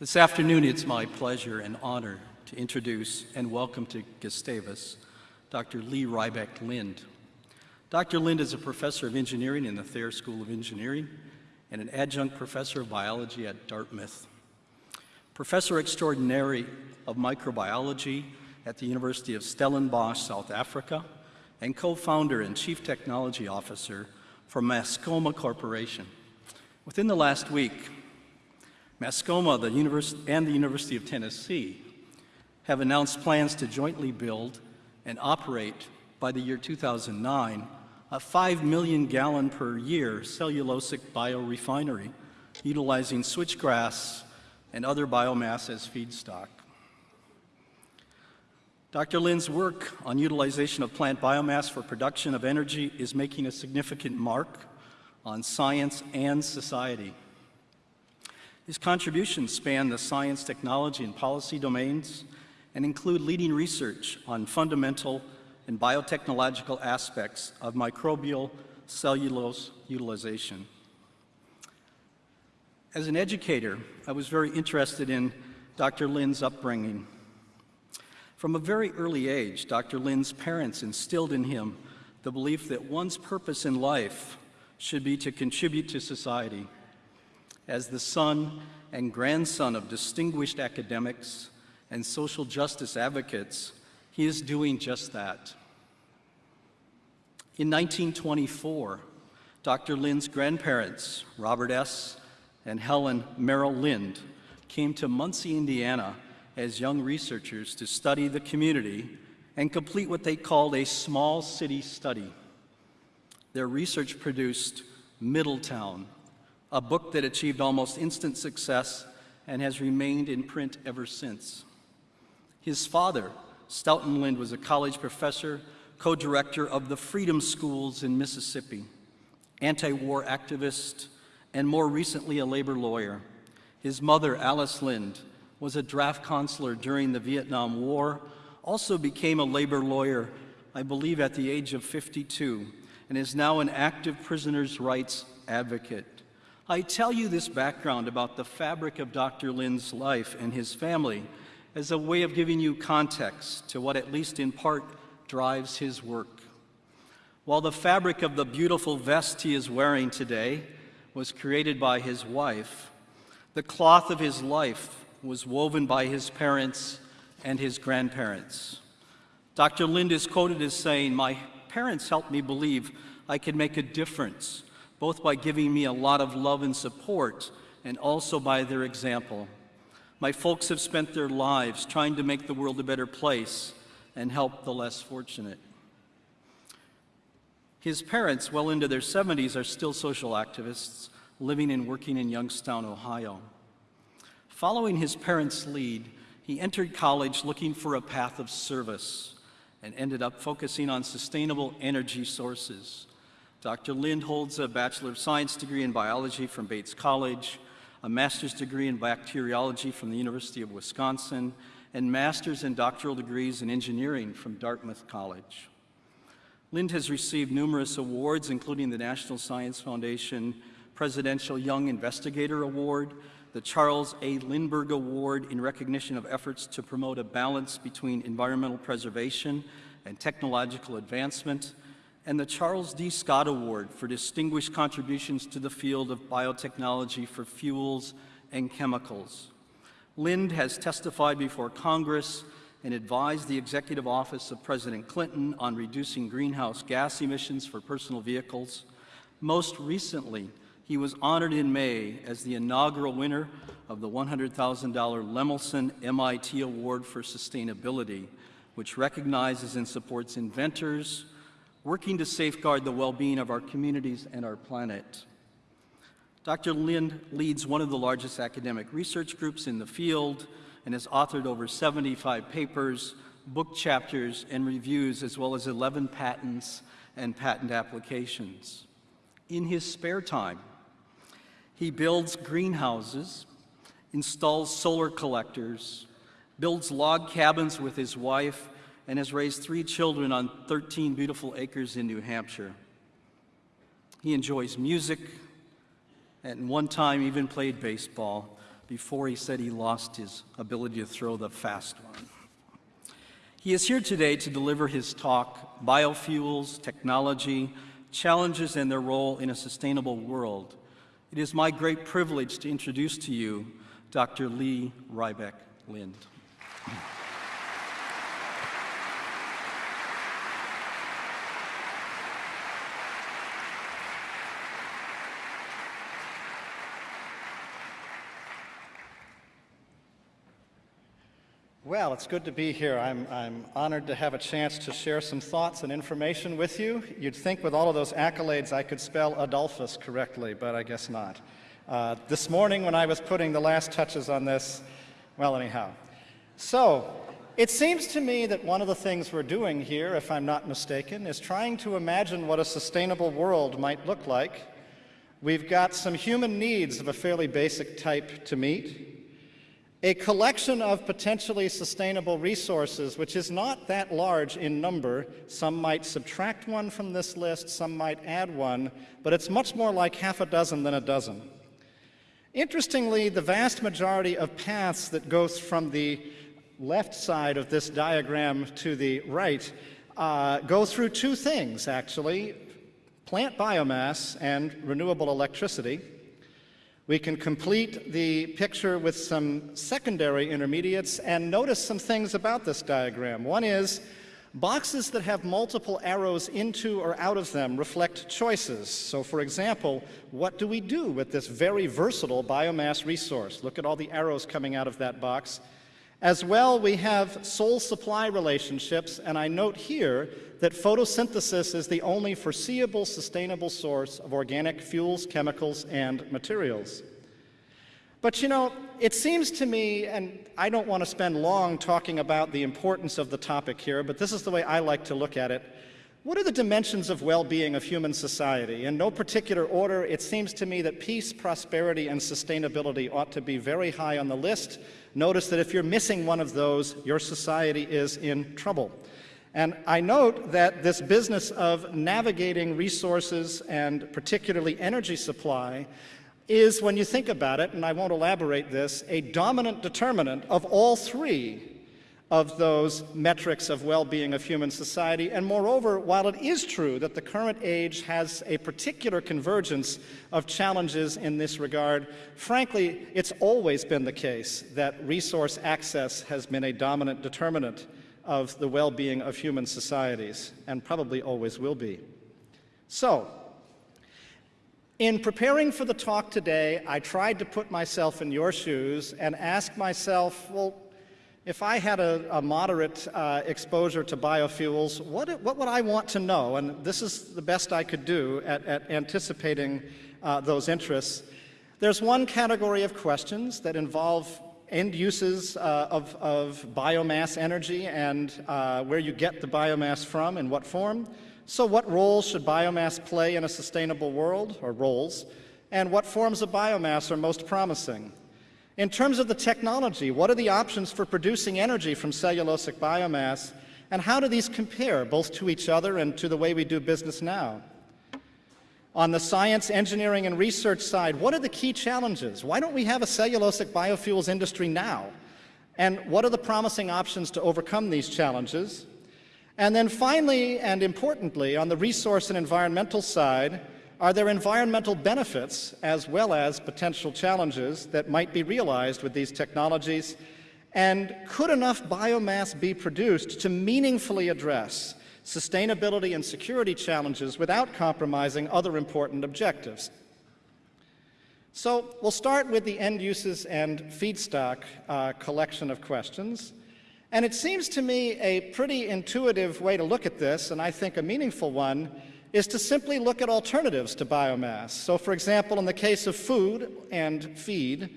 This afternoon, it's my pleasure and honor to introduce and welcome to Gustavus Dr. Lee Rybeck Lynd. Dr. Lynd is a professor of engineering in the Thayer School of Engineering and an adjunct professor of biology at Dartmouth. Professor extraordinary of microbiology at the University of Stellenbosch, South Africa, and co-founder and chief technology officer for Mascoma Corporation. Within the last week, Mascoma the Univers and the University of Tennessee have announced plans to jointly build and operate by the year 2009 a 5 million gallon per year cellulosic biorefinery utilizing switchgrass and other biomass as feedstock. Dr. Lynd's work on utilization of plant biomass for production of energy is making a significant mark on science and society. His contributions span the science, technology, and policy domains and include leading research on fundamental and biotechnological aspects of microbial cellulose utilization. As an educator, I was very interested in Dr. Lynd's upbringing. From a very early age, Dr. Lynd's parents instilled in him the belief that one's purpose in life should be to contribute to society. As the son and grandson of distinguished academics and social justice advocates, he is doing just that. In 1924, Dr. Lynd's grandparents, Robert S. and Helen Merrell Lynd, came to Muncie, Indiana as young researchers to study the community and complete what they called a small city study. Their research produced Middletown, a book that achieved almost instant success and has remained in print ever since. His father, Staughton Lynd, was a college professor co-director of the Freedom Schools in Mississippi, anti-war activist, and more recently a labor lawyer. His mother, Alice Lynd, was a draft consular during the Vietnam War, also became a labor lawyer, I believe at the age of 52, and is now an active prisoners' rights advocate. I tell you this background about the fabric of Dr. Lynd's life and his family as a way of giving you context to what, at least in part, drives his work. While the fabric of the beautiful vest he is wearing today was created by his wife, the cloth of his life was woven by his parents and his grandparents. Dr. Lynd is quoted as saying, My parents helped me believe I could make a difference, both by giving me a lot of love and support and also by their example. My folks have spent their lives trying to make the world a better place and help the less fortunate. His parents, well into their 70s, are still social activists living and working in Youngstown, Ohio. Following his parents' lead, he entered college looking for a path of service and ended up focusing on sustainable energy sources. Dr. Lynd holds a Bachelor of Science degree in biology from Bates College, a master's degree in bacteriology from the University of Wisconsin, and master's and doctoral degrees in engineering from Dartmouth College. Lynd has received numerous awards, including the National Science Foundation Presidential Young Investigator Award, the Charles A. Lindbergh Award in recognition of efforts to promote a balance between environmental preservation and technological advancement, and the Charles D. Scott Award for distinguished contributions to the field of biotechnology for fuels and chemicals. Lynd has testified before Congress and advised the Executive Office of President Clinton on reducing greenhouse gas emissions for personal vehicles. Most recently, he was honored in May as the inaugural winner of the $100,000 Lemelson MIT Award for Sustainability, which recognizes and supports inventors working to safeguard the well-being of our communities and our planet. Dr. Lynd leads one of the largest academic research groups in the field and has authored over 75 papers, book chapters, and reviews, as well as 11 patents and patent applications. In his spare time, he builds greenhouses, installs solar collectors, builds log cabins with his wife, and has raised three children on 13 beautiful acres in New Hampshire. He enjoys music, and one time even played baseball. before he said he lost his ability to throw the fast one. He is here today to deliver his talk, Biofuels, Technology, Challenges and Their Role in a Sustainable World. It is my great privilege to introduce to you Dr. Lee Rybeck Lynd. Well, it's good to be here. I'm, I'm honored to have a chance to share some thoughts and information with you. You'd think with all of those accolades I could spell Adolphus correctly, but I guess not. Uh, this morning when I was putting the last touches on this, well, anyhow. So, it seems to me that one of the things we're doing here, if I'm not mistaken, is trying to imagine what a sustainable world might look like. We've got some human needs of a fairly basic type to meet a collection of potentially sustainable resources, which is not that large in number. Some might subtract one from this list, some might add one, but it's much more like half a dozen than a dozen. Interestingly, the vast majority of paths that goes from the left side of this diagram to the right uh, go through two things, actually, plant biomass and renewable electricity. We can complete the picture with some secondary intermediates and notice some things about this diagram. One is boxes that have multiple arrows into or out of them reflect choices. So for example, what do we do with this very versatile biomass resource? Look at all the arrows coming out of that box. As well, we have sole supply relationships, and I note here that photosynthesis is the only foreseeable sustainable source of organic fuels, chemicals, and materials. But you know, it seems to me, and I don't want to spend long talking about the importance of the topic here, but this is the way I like to look at it. What are the dimensions of well-being of human society? In no particular order, it seems to me that peace, prosperity, and sustainability ought to be very high on the list. Notice that if you're missing one of those, your society is in trouble. And I note that this business of navigating resources and particularly energy supply is, when you think about it, and I won't elaborate this, a dominant determinant of all three of those metrics of well-being of human society. And moreover, while it is true that the current age has a particular convergence of challenges in this regard, frankly, it's always been the case that resource access has been a dominant determinant of the well-being of human societies, and probably always will be. So, in preparing for the talk today, I tried to put myself in your shoes and ask myself, well, if I had a, a moderate uh, exposure to biofuels, what, what, would I want to know? And this is the best I could do at, at anticipating uh, those interests. There's one category of questions that involve end uses uh, of, of, biomass energy and uh, where you get the biomass from and what form. So what roles should biomass play in a sustainable world, or roles, and what forms of biomass are most promising? In terms of the technology, what are the options for producing energy from cellulosic biomass, and how do these compare both to each other and to the way we do business now? On the science, engineering, and research side, what are the key challenges? Why don't we have a cellulosic biofuels industry now? And what are the promising options to overcome these challenges? And then finally, and importantly, on the resource and environmental side, are there environmental benefits as well as potential challenges that might be realized with these technologies? And could enough biomass be produced to meaningfully address sustainability and security challenges without compromising other important objectives? So we'll start with the end uses and feedstock uh, collection of questions. And it seems to me a pretty intuitive way to look at this, and I think a meaningful one, is to simply look at alternatives to biomass. So for example, in the case of food and feed,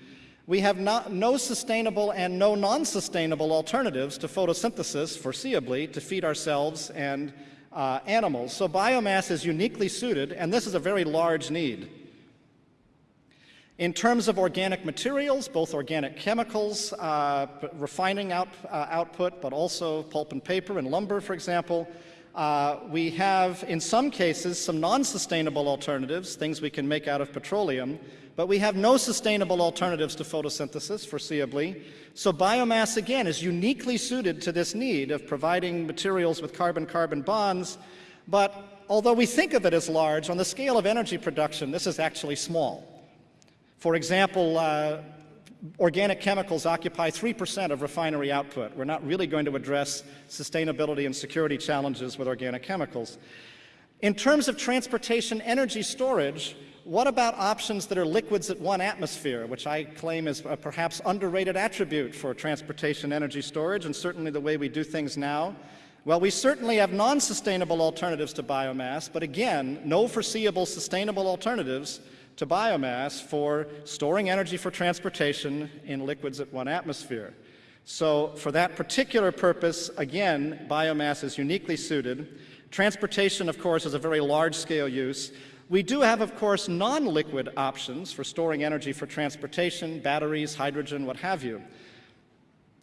we have not, no sustainable and no non-sustainable alternatives to photosynthesis, foreseeably, to feed ourselves and uh, animals. So biomass is uniquely suited, and this is a very large need. In terms of organic materials, both organic chemicals, uh, refining out, uh, output, but also pulp and paper and lumber, for example, Uh, we have, in some cases, some non sustainable alternatives, things we can make out of petroleum, but we have no sustainable alternatives to photosynthesis, foreseeably. So, biomass, again, is uniquely suited to this need of providing materials with carbon carbon bonds. But although we think of it as large, on the scale of energy production, this is actually small. For example, uh, organic chemicals occupy 3% of refinery output. We're not really going to address sustainability and security challenges with organic chemicals. In terms of transportation energy storage, what about options that are liquids at one atmosphere, which I claim is a perhaps underrated attribute for transportation energy storage and certainly the way we do things now? Well, we certainly have non-sustainable alternatives to biomass, but again, no foreseeable sustainable alternatives to biomass for storing energy for transportation in liquids at one atmosphere. So for that particular purpose, again, biomass is uniquely suited. Transportation, of course, is a very large-scale use. We do have, of course, non-liquid options for storing energy for transportation, batteries, hydrogen, what have you.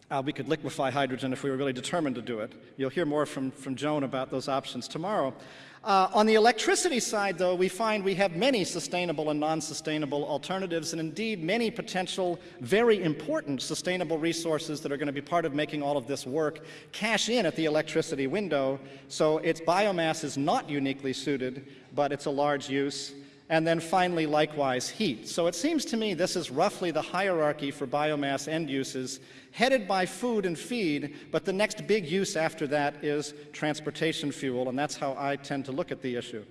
Uh, we could liquefy hydrogen if we were really determined to do it. You'll hear more from, from Joan about those options tomorrow. Uh, on the electricity side, though, we find we have many sustainable and non-sustainable alternatives, and indeed many potential very important sustainable resources that are going to be part of making all of this work cash in at the electricity window. So its biomass is not uniquely suited, but it's a large use and then finally, likewise, heat. So it seems to me this is roughly the hierarchy for biomass end uses, headed by food and feed, but the next big use after that is transportation fuel, and that's how I tend to look at the issue.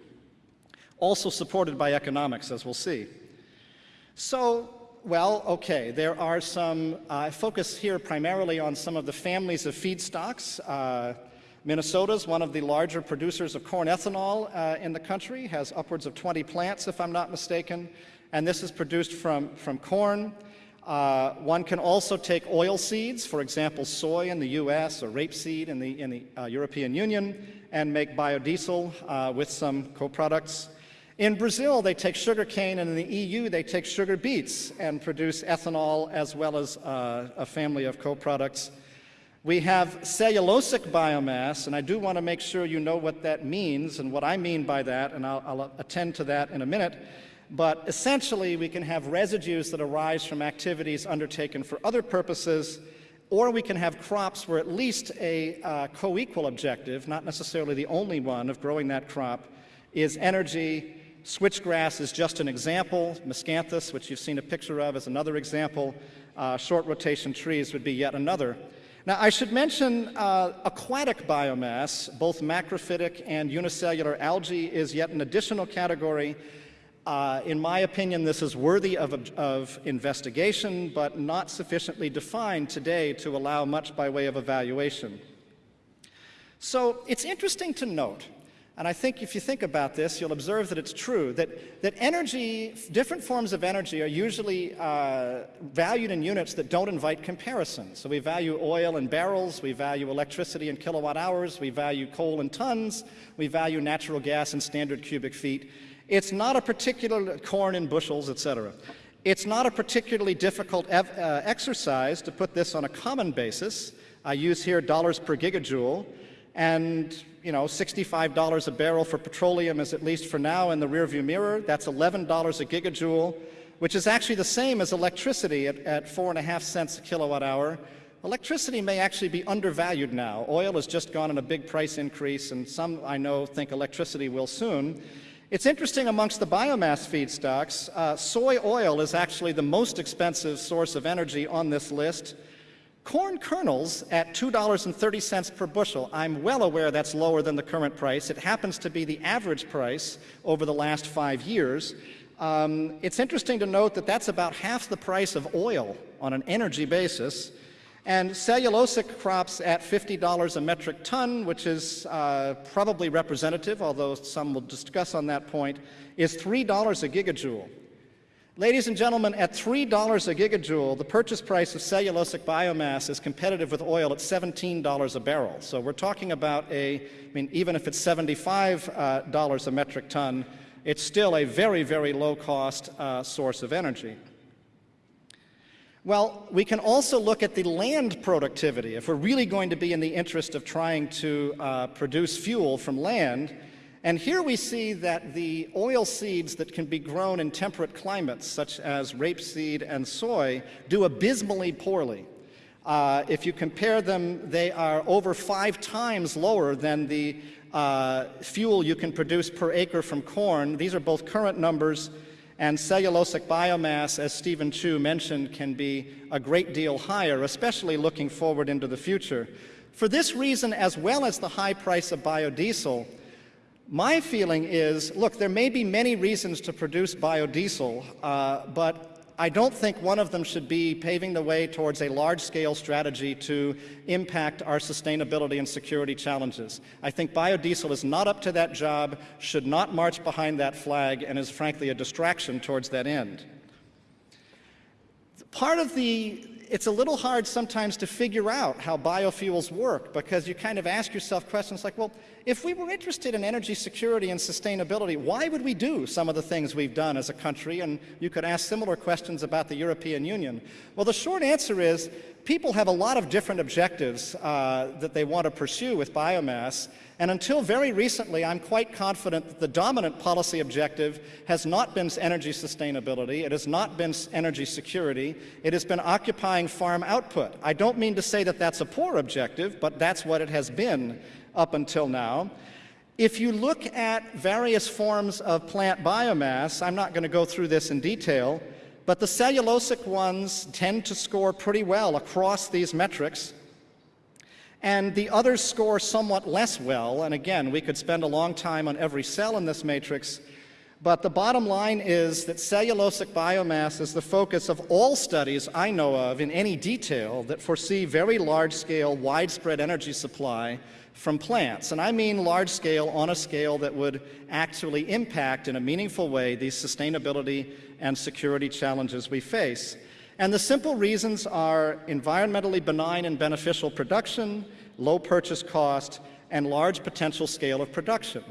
Also supported by economics, as we'll see. So, well, okay, there are some, uh, I focus here primarily on some of the families of feedstocks. Uh, Minnesota is one of the larger producers of corn ethanol uh, in the country, has upwards of 20 plants, if I'm not mistaken, and this is produced from, from corn. Uh, one can also take oil seeds, for example, soy in the US or rapeseed in the, in the uh, European Union, and make biodiesel uh, with some co-products. In Brazil, they take sugar cane, and in the EU, they take sugar beets and produce ethanol as well as uh, a family of co-products. We have cellulosic biomass, and I do want to make sure you know what that means and what I mean by that, and I'll, I'll attend to that in a minute. But essentially, we can have residues that arise from activities undertaken for other purposes, or we can have crops where at least a uh, co-equal objective, not necessarily the only one of growing that crop, is energy. Switchgrass is just an example. Miscanthus, which you've seen a picture of, is another example. Uh, short rotation trees would be yet another. Now, I should mention uh, aquatic biomass, both macrophytic and unicellular algae, is yet an additional category. Uh, in my opinion, this is worthy of, of investigation, but not sufficiently defined today to allow much by way of evaluation. So it's interesting to note and I think if you think about this, you'll observe that it's true, that, that energy, different forms of energy are usually uh, valued in units that don't invite comparison. So we value oil in barrels, we value electricity in kilowatt hours, we value coal in tons, we value natural gas in standard cubic feet. It's not a particular corn in bushels, etc. It's not a particularly difficult uh, exercise to put this on a common basis. I use here dollars per gigajoule. And you know, $65 a barrel for petroleum is at least for now in the rearview mirror. That's $11 a gigajoule, which is actually the same as electricity at, at four and a half cents a kilowatt hour. Electricity may actually be undervalued now. Oil has just gone on a big price increase, and some I know think electricity will soon. It's interesting amongst the biomass feedstocks, uh, soy oil is actually the most expensive source of energy on this list. Corn kernels at $2.30 per bushel, I'm well aware that's lower than the current price. It happens to be the average price over the last five years. Um, it's interesting to note that that's about half the price of oil on an energy basis. And cellulosic crops at $50 a metric ton, which is uh, probably representative, although some will discuss on that point, is $3 a gigajoule. Ladies and gentlemen, at $3 a gigajoule, the purchase price of cellulosic biomass is competitive with oil at $17 a barrel. So we're talking about a, I mean, even if it's $75 uh, a metric ton, it's still a very, very low cost uh, source of energy. Well, we can also look at the land productivity. If we're really going to be in the interest of trying to uh, produce fuel from land, and here we see that the oil seeds that can be grown in temperate climates, such as rapeseed and soy, do abysmally poorly. Uh, if you compare them, they are over five times lower than the uh, fuel you can produce per acre from corn. These are both current numbers, and cellulosic biomass, as Stephen Chu mentioned, can be a great deal higher, especially looking forward into the future. For this reason, as well as the high price of biodiesel, my feeling is, look, there may be many reasons to produce biodiesel, uh, but I don't think one of them should be paving the way towards a large-scale strategy to impact our sustainability and security challenges. I think biodiesel is not up to that job, should not march behind that flag, and is frankly a distraction towards that end. Part of the it's a little hard sometimes to figure out how biofuels work because you kind of ask yourself questions like, well, if we were interested in energy security and sustainability, why would we do some of the things we've done as a country? And you could ask similar questions about the European Union. Well, the short answer is people have a lot of different objectives uh, that they want to pursue with biomass. And until very recently, I'm quite confident that the dominant policy objective has not been energy sustainability, it has not been energy security, it has been occupying farm output. I don't mean to say that that's a poor objective, but that's what it has been up until now. If you look at various forms of plant biomass, I'm not going to go through this in detail, but the cellulosic ones tend to score pretty well across these metrics. And the others score somewhat less well, and again, we could spend a long time on every cell in this matrix, but the bottom line is that cellulosic biomass is the focus of all studies I know of in any detail that foresee very large-scale, widespread energy supply from plants. And I mean large scale on a scale that would actually impact in a meaningful way these sustainability and security challenges we face. And the simple reasons are environmentally benign and beneficial production, low purchase cost, and large potential scale of production.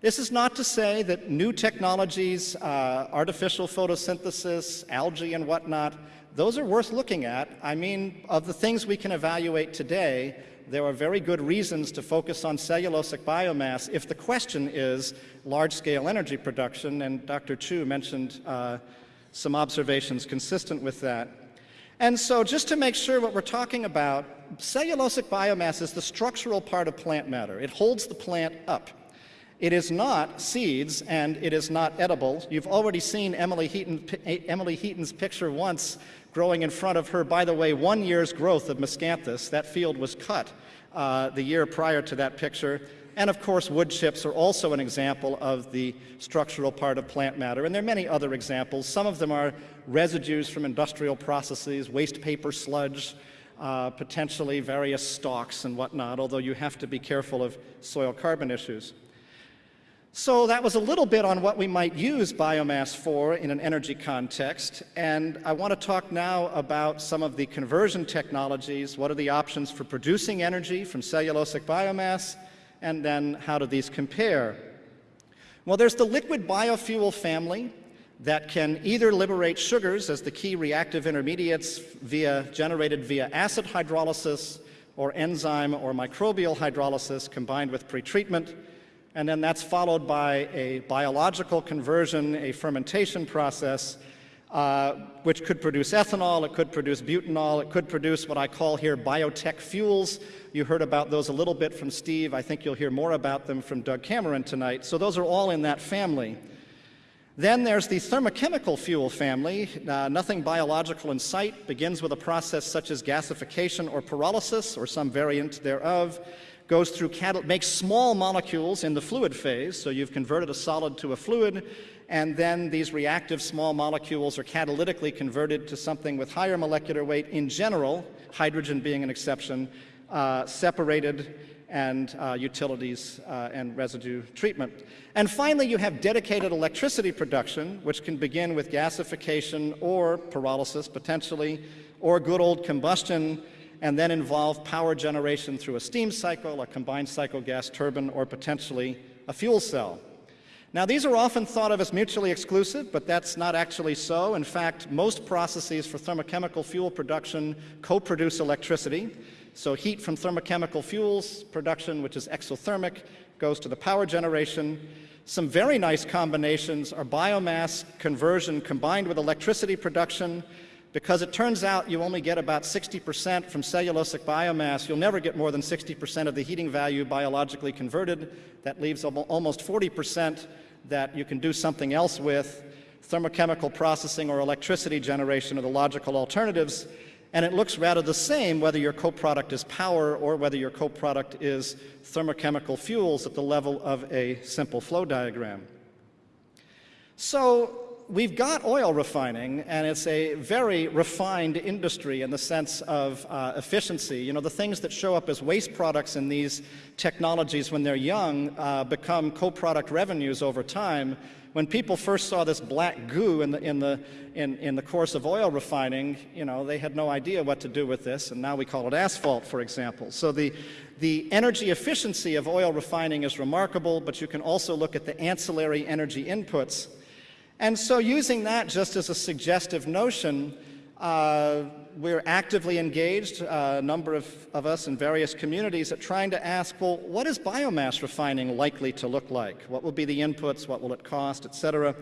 This is not to say that new technologies, uh, artificial photosynthesis, algae and whatnot, those are worth looking at. I mean, of the things we can evaluate today, there are very good reasons to focus on cellulosic biomass if the question is large-scale energy production, and Dr. Chu mentioned uh, some observations consistent with that. And so just to make sure what we're talking about, cellulosic biomass is the structural part of plant matter. It holds the plant up. It is not seeds and it is not edible. You've already seen Emily, Heaton, Emily Heaton's picture once growing in front of her, by the way, one year's growth of miscanthus. That field was cut uh, the year prior to that picture. And of course, wood chips are also an example of the structural part of plant matter. And there are many other examples. Some of them are residues from industrial processes, waste paper sludge, uh, potentially various stalks and whatnot, although you have to be careful of soil carbon issues. So that was a little bit on what we might use biomass for in an energy context. And I want to talk now about some of the conversion technologies. What are the options for producing energy from cellulosic biomass? and then how do these compare? Well, there's the liquid biofuel family that can either liberate sugars as the key reactive intermediates via generated via acid hydrolysis or enzyme or microbial hydrolysis combined with pretreatment. And then that's followed by a biological conversion, a fermentation process, uh, which could produce ethanol, it could produce butanol, it could produce what I call here biotech fuels, you heard about those a little bit from Steve. I think you'll hear more about them from Doug Cameron tonight. So those are all in that family. Then there's the thermochemical fuel family. Uh, nothing biological in sight. Begins with a process such as gasification or pyrolysis or some variant thereof. Goes through, makes small molecules in the fluid phase. So you've converted a solid to a fluid. And then these reactive small molecules are catalytically converted to something with higher molecular weight in general, hydrogen being an exception, uh, separated and uh, utilities uh, and residue treatment. And finally, you have dedicated electricity production, which can begin with gasification or pyrolysis potentially, or good old combustion, and then involve power generation through a steam cycle, a combined cycle gas turbine, or potentially a fuel cell. Now, these are often thought of as mutually exclusive, but that's not actually so. In fact, most processes for thermochemical fuel production co-produce electricity. So heat from thermochemical fuels production, which is exothermic, goes to the power generation. Some very nice combinations are biomass conversion combined with electricity production, because it turns out you only get about 60% from cellulosic biomass. You'll never get more than 60% of the heating value biologically converted. That leaves almost 40% that you can do something else with. Thermochemical processing or electricity generation are the logical alternatives. And it looks rather the same whether your co-product is power or whether your co-product is thermochemical fuels at the level of a simple flow diagram. So we've got oil refining, and it's a very refined industry in the sense of uh, efficiency. You know, the things that show up as waste products in these technologies when they're young uh, become co-product revenues over time. When people first saw this black goo in the, in, the, in, in the course of oil refining, you know, they had no idea what to do with this, and now we call it asphalt, for example. So the, the energy efficiency of oil refining is remarkable, but you can also look at the ancillary energy inputs and so using that just as a suggestive notion, uh, we're actively engaged, uh, a number of, of us in various communities, at trying to ask, well, what is biomass refining likely to look like? What will be the inputs? What will it cost, et cetera?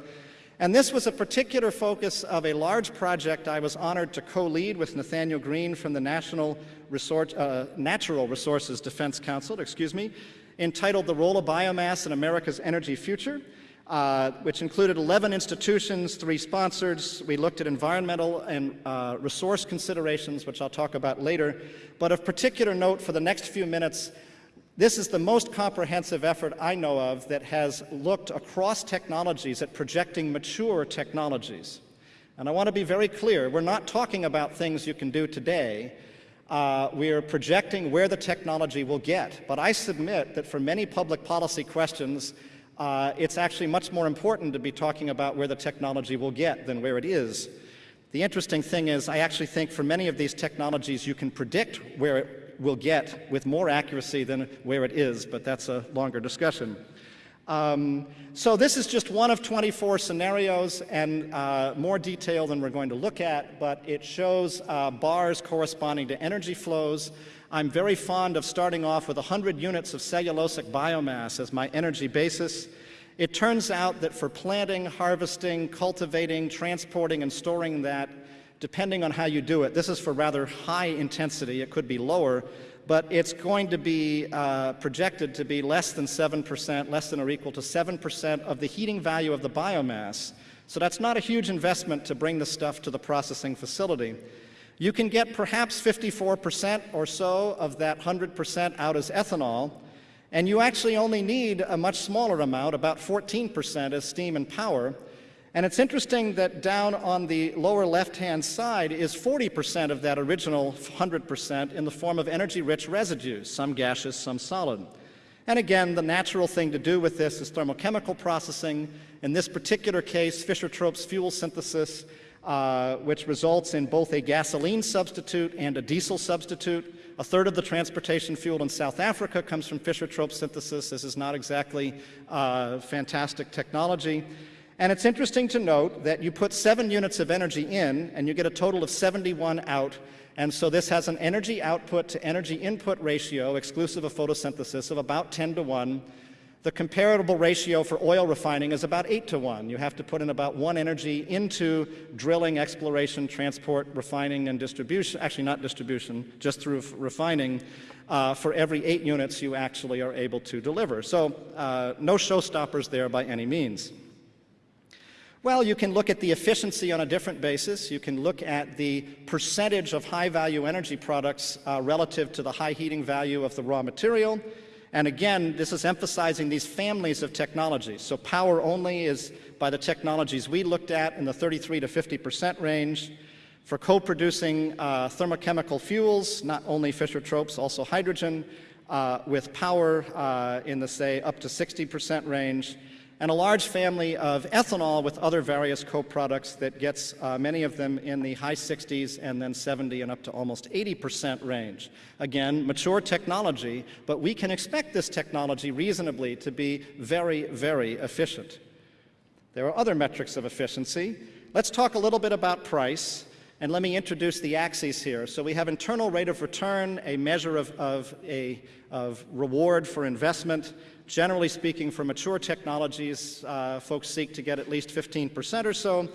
And this was a particular focus of a large project I was honored to co-lead with Nathanael Greene from the National Resource, uh, Natural Resources Defense Council, excuse me, entitled The Role of Biomass in America's Energy Future uh, which included 11 institutions, three sponsors. We looked at environmental and uh, resource considerations, which I'll talk about later. But of particular note for the next few minutes, this is the most comprehensive effort I know of that has looked across technologies at projecting mature technologies. And I want to be very clear, we're not talking about things you can do today. Uh, we are projecting where the technology will get. But I submit that for many public policy questions, uh, it's actually much more important to be talking about where the technology will get than where it is. The interesting thing is I actually think for many of these technologies you can predict where it will get with more accuracy than where it is, but that's a longer discussion. Um, so this is just one of 24 scenarios and uh, more detail than we're going to look at, but it shows uh, bars corresponding to energy flows. I'm very fond of starting off with 100 units of cellulosic biomass as my energy basis. It turns out that for planting, harvesting, cultivating, transporting, and storing that, depending on how you do it, this is for rather high intensity, it could be lower, but it's going to be uh, projected to be less than 7%, less than or equal to 7% of the heating value of the biomass. So that's not a huge investment to bring the stuff to the processing facility. You can get perhaps 54% or so of that 100% out as ethanol, and you actually only need a much smaller amount, about 14% as steam and power. And it's interesting that down on the lower left-hand side is 40% of that original 100% in the form of energy-rich residues, some gaseous, some solid. And again, the natural thing to do with this is thermochemical processing. In this particular case, Fischer-Tropsch fuel synthesis uh, which results in both a gasoline substitute and a diesel substitute. A third of the transportation fuel in South Africa comes from Fischer-Tropsch synthesis. This is not exactly uh, fantastic technology. And it's interesting to note that you put seven units of energy in and you get a total of 71 out. And so this has an energy output to energy input ratio, exclusive of photosynthesis, of about 10 to 1. The comparable ratio for oil refining is about 8 to 1. You have to put in about one energy into drilling, exploration, transport, refining, and distribution. Actually, not distribution, just through refining. Uh, for every eight units you actually are able to deliver. So uh, no showstoppers there by any means. Well, you can look at the efficiency on a different basis. You can look at the percentage of high-value energy products uh, relative to the high heating value of the raw material. And again, this is emphasizing these families of technologies. So power only is by the technologies we looked at in the 33 to 50% range. For co-producing uh, thermochemical fuels, not only Fischer-Tropsch, also hydrogen, uh, with power uh, in the, say, up to 60% range. And a large family of ethanol with other various co-products that gets uh, many of them in the high 60s and then 70 and up to almost 80% range. Again, mature technology, but we can expect this technology reasonably to be very, very efficient. There are other metrics of efficiency. Let's talk a little bit about price. And let me introduce the axes here. So we have internal rate of return, a measure of, of, a, of reward for investment. Generally speaking, for mature technologies, uh, folks seek to get at least 15% or so,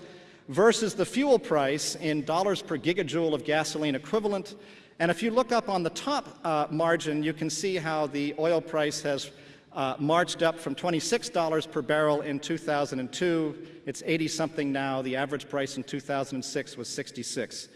versus the fuel price in dollars per gigajoule of gasoline equivalent. And if you look up on the top uh, margin, you can see how the oil price has uh, marched up from $26 per barrel in 2002. It's 80 something now. The average price in 2006 was 66.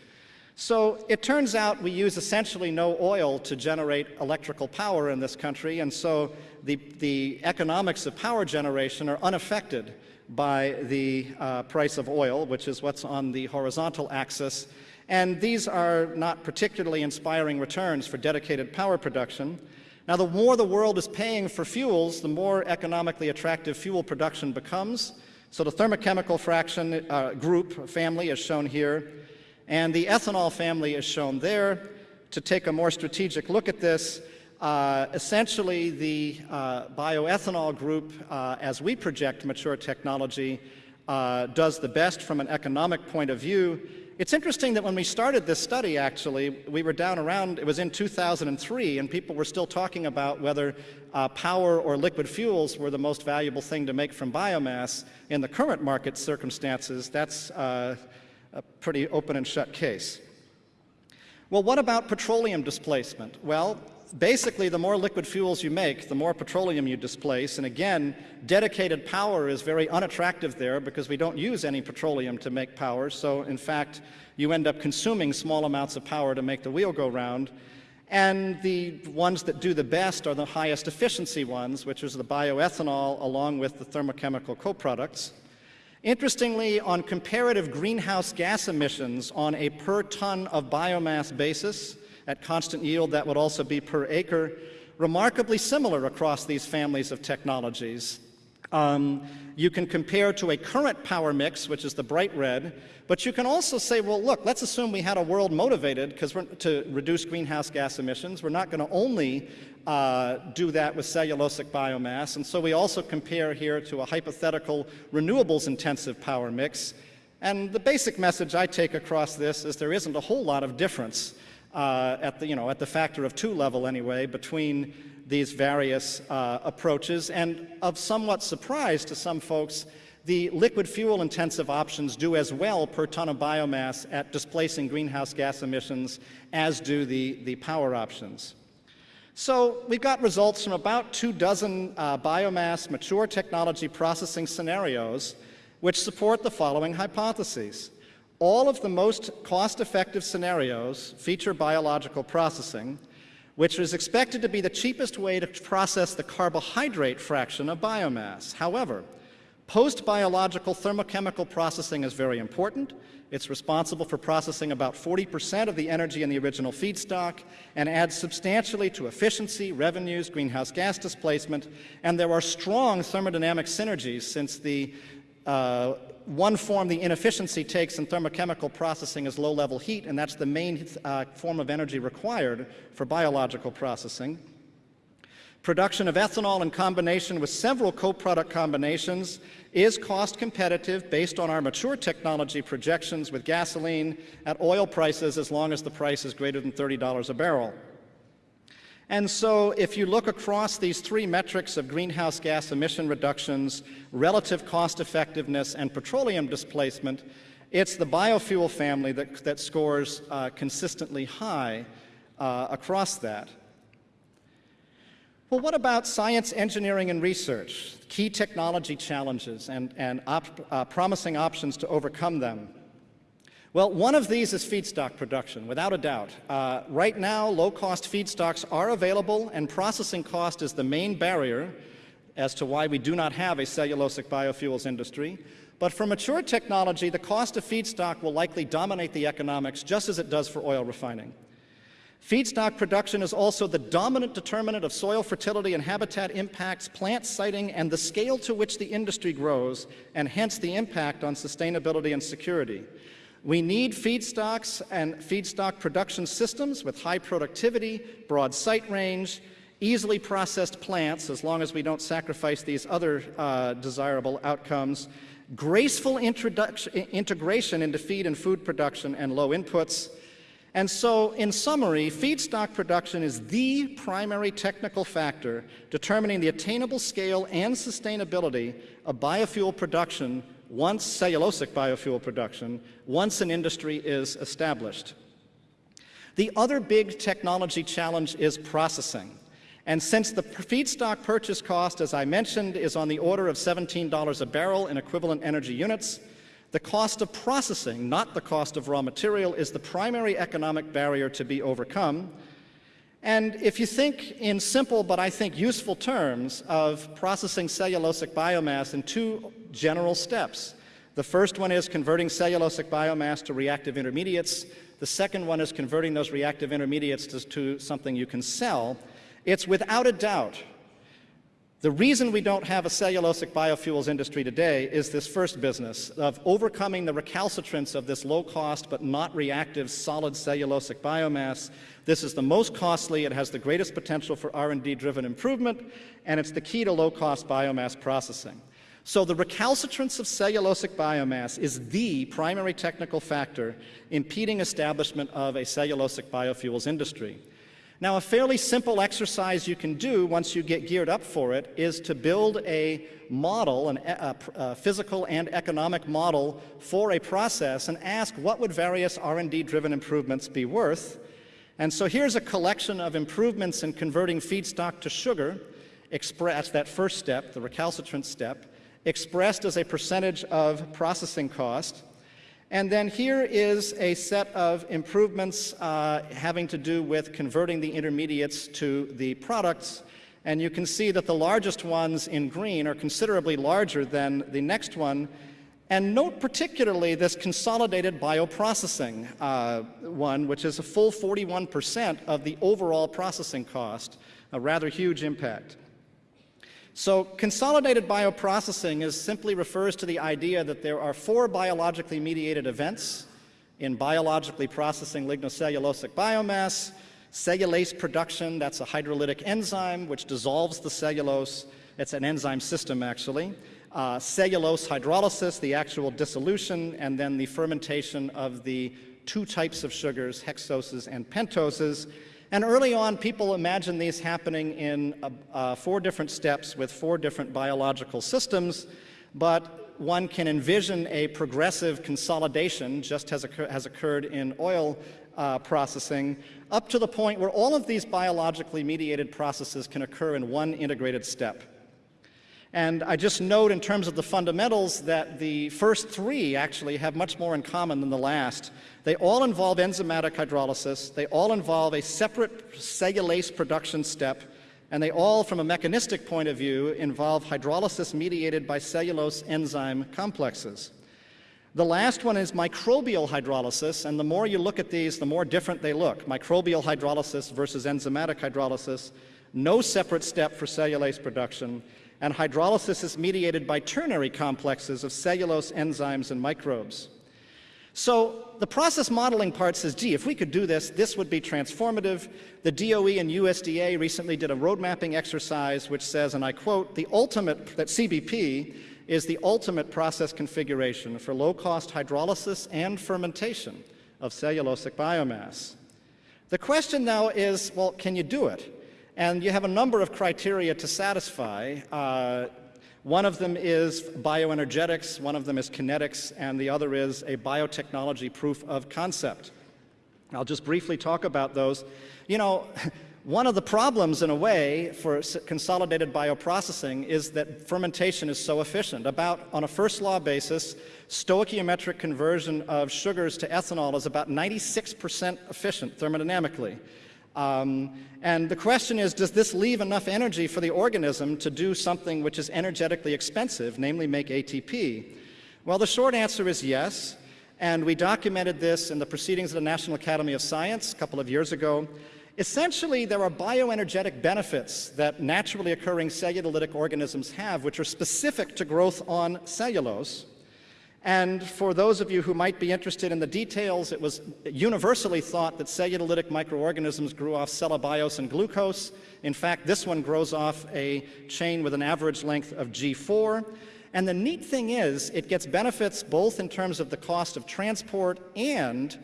So it turns out we use essentially no oil to generate electrical power in this country, and so the, the economics of power generation are unaffected by the uh, price of oil, which is what's on the horizontal axis. And these are not particularly inspiring returns for dedicated power production. Now, the more the world is paying for fuels, the more economically attractive fuel production becomes. So the thermochemical fraction uh, group family is shown here, and the ethanol family is shown there. To take a more strategic look at this, uh, essentially the uh, bioethanol group, uh, as we project mature technology, uh, does the best from an economic point of view, it's interesting that when we started this study, actually, we were down around, it was in 2003, and people were still talking about whether uh, power or liquid fuels were the most valuable thing to make from biomass. In the current market circumstances, that's a pretty open and shut case. Well, what about petroleum displacement? Well, basically, the more liquid fuels you make, the more petroleum you displace. And again, dedicated power is very unattractive there because we don't use any petroleum to make power. So in fact, you end up consuming small amounts of power to make the wheel go round. And the ones that do the best are the highest efficiency ones, which is the bioethanol along with the thermochemical co-products. Interestingly, on comparative greenhouse gas emissions on a per ton of biomass basis, at constant yield, that would also be per acre, remarkably similar across these families of technologies. Um, you can compare to a current power mix, which is the bright red, but you can also say, well, look, let's assume we had a world motivated because to reduce greenhouse gas emissions. We're not going to only uh, do that with cellulosic biomass, and so we also compare here to a hypothetical renewables intensive power mix. And the basic message I take across this is there isn't a whole lot of difference uh, at, the, you know, at the factor of two level anyway, between these various uh, approaches. And of somewhat surprise to some folks, the liquid fuel intensive options do as well per ton of biomass at displacing greenhouse gas emissions as do the, the power options. So we've got results from about two dozen uh, biomass mature technology processing scenarios which support the following hypotheses. All of the most cost-effective scenarios feature biological processing, which is expected to be the cheapest way to process the carbohydrate fraction of biomass. However, post-biological thermochemical processing is very important. It's responsible for processing about 40% of the energy in the original feedstock and adds substantially to efficiency, revenues, greenhouse gas displacement, and there are strong thermodynamic synergies since the uh, one form the inefficiency takes in thermochemical processing is low-level heat, and that's the main uh, form of energy required for biological processing. Production of ethanol in combination with several co-product combinations is cost competitive based on our mature technology projections with gasoline at oil prices as long as the price is greater than $30 a barrel. And so if you look across these three metrics of greenhouse gas emission reductions, relative cost effectiveness, and petroleum displacement, it's the biofuel family that, that scores uh, consistently high uh, across that. Well, what about science, engineering, and research? Key technology challenges and, and op uh, promising options to overcome them. Well, one of these is feedstock production, without a doubt. Uh, right now, low-cost feedstocks are available, and processing cost is the main barrier as to why we do not have a cellulosic biofuels industry. But for mature technology, the cost of feedstock will likely dominate the economics just as it does for oil refining. Feedstock production is also the dominant determinant of soil fertility and habitat impacts, plant siting, and the scale to which the industry grows, and hence the impact on sustainability and security. We need feedstocks and feedstock production systems with high productivity, broad site range, easily processed plants, as long as we don't sacrifice these other uh, desirable outcomes, graceful integration into feed and food production and low inputs, and so, in summary, feedstock production is the primary technical factor determining the attainable scale and sustainability of biofuel production once cellulosic biofuel production, once an industry is established. The other big technology challenge is processing. And since the feedstock purchase cost, as I mentioned, is on the order of $17 a barrel in equivalent energy units, the cost of processing, not the cost of raw material, is the primary economic barrier to be overcome. And if you think in simple but I think useful terms of processing cellulosic biomass in two general steps, the first one is converting cellulosic biomass to reactive intermediates. The second one is converting those reactive intermediates to, to something you can sell. It's without a doubt the reason we don't have a cellulosic biofuels industry today is this first business of overcoming the recalcitrance of this low-cost but not reactive solid cellulosic biomass. This is the most costly, it has the greatest potential for R&D driven improvement, and it's the key to low-cost biomass processing. So the recalcitrance of cellulosic biomass is the primary technical factor impeding establishment of a cellulosic biofuels industry. Now, a fairly simple exercise you can do once you get geared up for it is to build a model, an, a, a physical and economic model for a process and ask what would various R&D driven improvements be worth. And so here's a collection of improvements in converting feedstock to sugar, expressed that first step, the recalcitrant step, expressed as a percentage of processing cost. And then here is a set of improvements uh, having to do with converting the intermediates to the products. And you can see that the largest ones in green are considerably larger than the next one. And note particularly this consolidated bioprocessing uh, one, which is a full 41% of the overall processing cost, a rather huge impact. So consolidated bioprocessing is simply refers to the idea that there are four biologically mediated events in biologically processing lignocellulosic biomass, cellulase production, that's a hydrolytic enzyme which dissolves the cellulose. It's an enzyme system, actually. Uh, cellulose hydrolysis, the actual dissolution, and then the fermentation of the two types of sugars, hexoses and pentoses, and early on, people imagined these happening in uh, uh, four different steps with four different biological systems, but one can envision a progressive consolidation, just as occur has occurred in oil uh, processing, up to the point where all of these biologically mediated processes can occur in one integrated step. And I just note in terms of the fundamentals that the first three actually have much more in common than the last. They all involve enzymatic hydrolysis, they all involve a separate cellulase production step, and they all, from a mechanistic point of view, involve hydrolysis mediated by cellulose enzyme complexes. The last one is microbial hydrolysis, and the more you look at these, the more different they look. Microbial hydrolysis versus enzymatic hydrolysis, no separate step for cellulase production, and hydrolysis is mediated by ternary complexes of cellulose enzymes and microbes. So the process modeling part says, gee, if we could do this, this would be transformative. The DOE and USDA recently did a road mapping exercise which says, and I quote, the ultimate, that CBP is the ultimate process configuration for low-cost hydrolysis and fermentation of cellulosic biomass. The question now is, well, can you do it? And you have a number of criteria to satisfy. Uh, one of them is bioenergetics, one of them is kinetics, and the other is a biotechnology proof of concept. I'll just briefly talk about those. You know, one of the problems, in a way, for consolidated bioprocessing is that fermentation is so efficient. About, on a first law basis, stoichiometric conversion of sugars to ethanol is about 96% efficient thermodynamically. Um, and the question is, does this leave enough energy for the organism to do something which is energetically expensive, namely make ATP? Well, the short answer is yes. and we documented this in the Proceedings of the National Academy of Science a couple of years ago. Essentially, there are bioenergetic benefits that naturally occurring cellulolytic organisms have, which are specific to growth on cellulose. And for those of you who might be interested in the details, it was universally thought that cellulolytic microorganisms grew off cellobiose and glucose. In fact, this one grows off a chain with an average length of G4. And the neat thing is, it gets benefits both in terms of the cost of transport and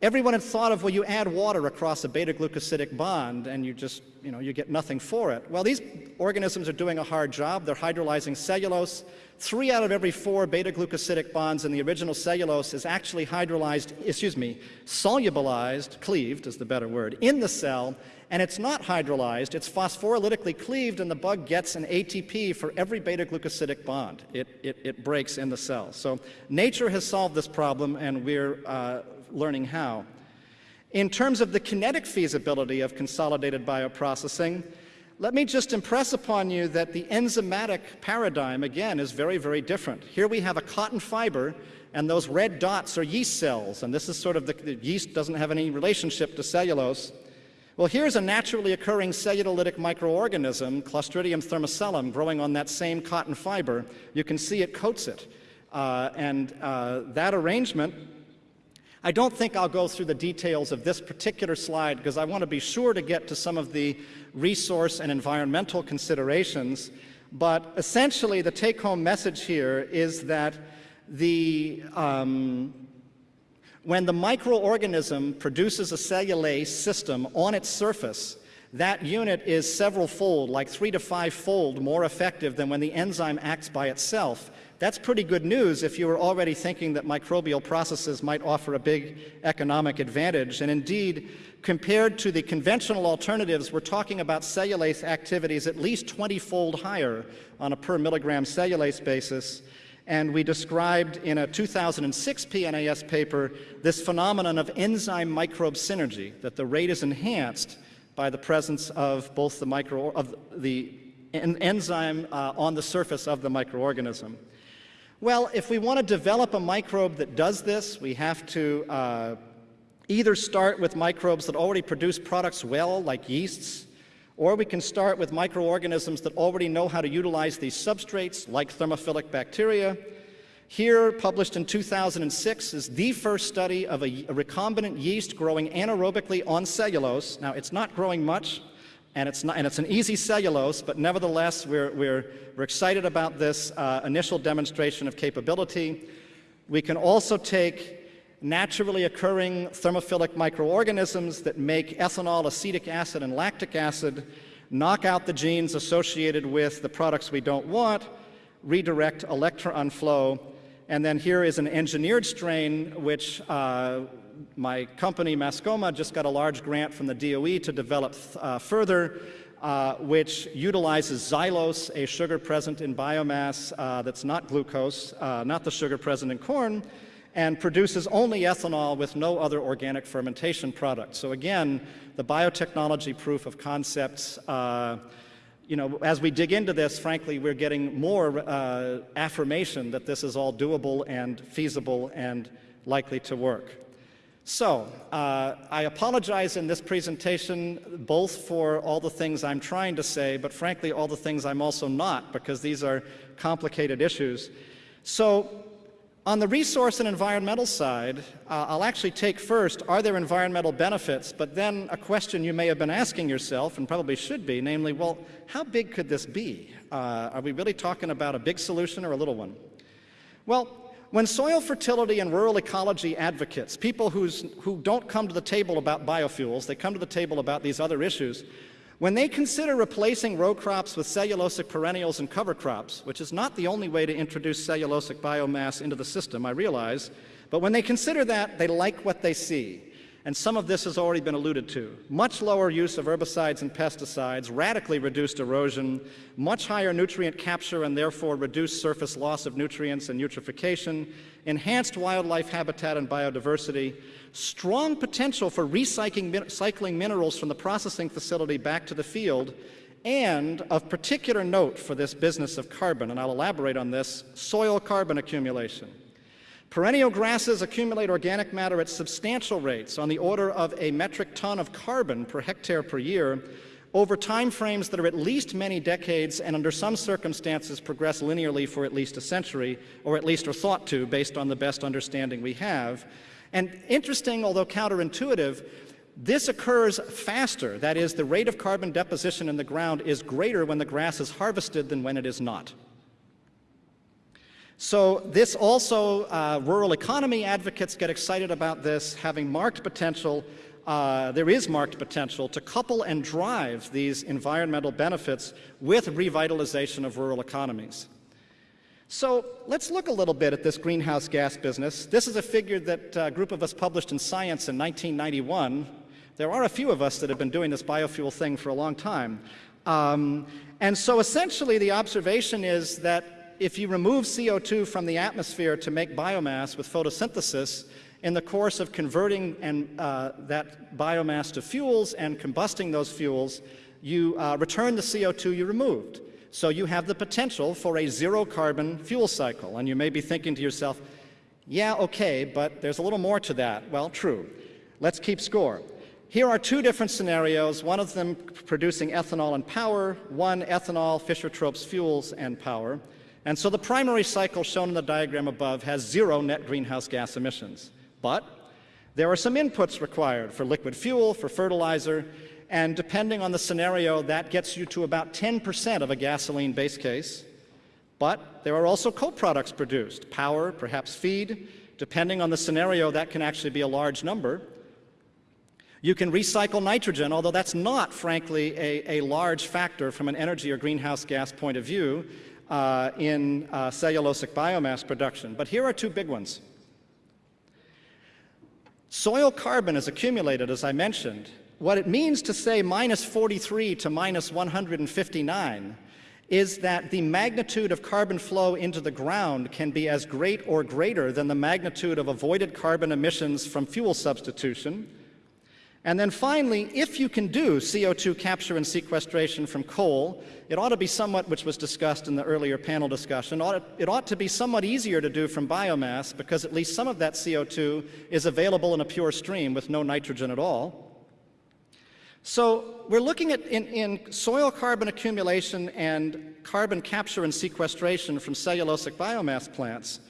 everyone had thought of, well, you add water across a beta-glucosidic bond and you just, you know, you get nothing for it. Well, these organisms are doing a hard job. They're hydrolyzing cellulose. Three out of every four beta-glucosidic bonds in the original cellulose is actually hydrolyzed, excuse me, solubilized, cleaved is the better word, in the cell and it's not hydrolyzed, it's phosphorolytically cleaved, and the bug gets an ATP for every beta-glucosidic bond. It, it, it, breaks in the cell. So nature has solved this problem, and we're uh, learning how. In terms of the kinetic feasibility of consolidated bioprocessing, let me just impress upon you that the enzymatic paradigm, again, is very, very different. Here we have a cotton fiber, and those red dots are yeast cells, and this is sort of the, the yeast doesn't have any relationship to cellulose. Well, here's a naturally occurring cellulolytic microorganism, Clostridium thermocellum, growing on that same cotton fiber. You can see it coats it. Uh, and uh, that arrangement, I don't think I'll go through the details of this particular slide because I want to be sure to get to some of the resource and environmental considerations. But essentially, the take-home message here is that the um, when the microorganism produces a cellulase system on its surface, that unit is several fold, like three to five fold more effective than when the enzyme acts by itself. That's pretty good news if you were already thinking that microbial processes might offer a big economic advantage. And indeed, compared to the conventional alternatives, we're talking about cellulase activities at least 20 fold higher on a per milligram cellulase basis and we described in a 2006 PNAS paper this phenomenon of enzyme microbe synergy, that the rate is enhanced by the presence of both the micro of the en enzyme uh, on the surface of the microorganism. Well, if we want to develop a microbe that does this, we have to uh, either start with microbes that already produce products well, like yeasts, or we can start with microorganisms that already know how to utilize these substrates, like thermophilic bacteria. Here, published in 2006, is the first study of a, a recombinant yeast growing anaerobically on cellulose. Now, it's not growing much, and it's, not, and it's an easy cellulose, but nevertheless, we're, we're, we're excited about this uh, initial demonstration of capability. We can also take naturally occurring thermophilic microorganisms that make ethanol, acetic acid, and lactic acid, knock out the genes associated with the products we don't want, redirect electron flow, and then here is an engineered strain which uh, my company, Mascoma, just got a large grant from the DOE to develop uh, further, uh, which utilizes xylose, a sugar present in biomass uh, that's not glucose, uh, not the sugar present in corn, and produces only ethanol with no other organic fermentation product. So again, the biotechnology proof of concepts, uh, you know, as we dig into this, frankly, we're getting more uh, affirmation that this is all doable and feasible and likely to work. So, uh, I apologize in this presentation both for all the things I'm trying to say, but frankly, all the things I'm also not, because these are complicated issues. So, on the resource and environmental side, uh, I'll actually take first, are there environmental benefits? But then a question you may have been asking yourself, and probably should be, namely, well, how big could this be? Uh, are we really talking about a big solution or a little one? Well, when soil fertility and rural ecology advocates, people who's, who don't come to the table about biofuels, they come to the table about these other issues, when they consider replacing row crops with cellulosic perennials and cover crops, which is not the only way to introduce cellulosic biomass into the system, I realize, but when they consider that, they like what they see. And some of this has already been alluded to. Much lower use of herbicides and pesticides, radically reduced erosion, much higher nutrient capture and therefore reduced surface loss of nutrients and eutrophication, enhanced wildlife habitat and biodiversity, strong potential for recycling minerals from the processing facility back to the field, and of particular note for this business of carbon, and I'll elaborate on this, soil carbon accumulation. Perennial grasses accumulate organic matter at substantial rates on the order of a metric ton of carbon per hectare per year over time frames that are at least many decades and under some circumstances progress linearly for at least a century, or at least are thought to based on the best understanding we have. And interesting, although counterintuitive, this occurs faster. That is, the rate of carbon deposition in the ground is greater when the grass is harvested than when it is not. So this also, uh, rural economy advocates get excited about this, having marked potential uh, there is marked potential to couple and drive these environmental benefits with revitalization of rural economies. So let's look a little bit at this greenhouse gas business. This is a figure that a group of us published in Science in 1991. There are a few of us that have been doing this biofuel thing for a long time. Um, and so essentially the observation is that if you remove CO2 from the atmosphere to make biomass with photosynthesis, in the course of converting and, uh, that biomass to fuels and combusting those fuels, you uh, return the CO2 you removed. So you have the potential for a zero carbon fuel cycle. And you may be thinking to yourself, yeah, okay, but there's a little more to that. Well, true. Let's keep score. Here are two different scenarios, one of them producing ethanol and power, one ethanol, Fischer-Tropsch fuels and power. And so the primary cycle shown in the diagram above has zero net greenhouse gas emissions. But there are some inputs required for liquid fuel, for fertilizer, and depending on the scenario, that gets you to about 10% of a gasoline base case. But there are also co-products produced, power, perhaps feed. Depending on the scenario, that can actually be a large number. You can recycle nitrogen, although that's not, frankly, a, a large factor from an energy or greenhouse gas point of view uh, in uh, cellulosic biomass production. But here are two big ones. Soil carbon is accumulated, as I mentioned. What it means to say minus 43 to minus 159 is that the magnitude of carbon flow into the ground can be as great or greater than the magnitude of avoided carbon emissions from fuel substitution, and then finally, if you can do CO2 capture and sequestration from coal, it ought to be somewhat, which was discussed in the earlier panel discussion, it ought to be somewhat easier to do from biomass because at least some of that CO2 is available in a pure stream with no nitrogen at all. So we're looking at in, in soil carbon accumulation and carbon capture and sequestration from cellulosic biomass plants.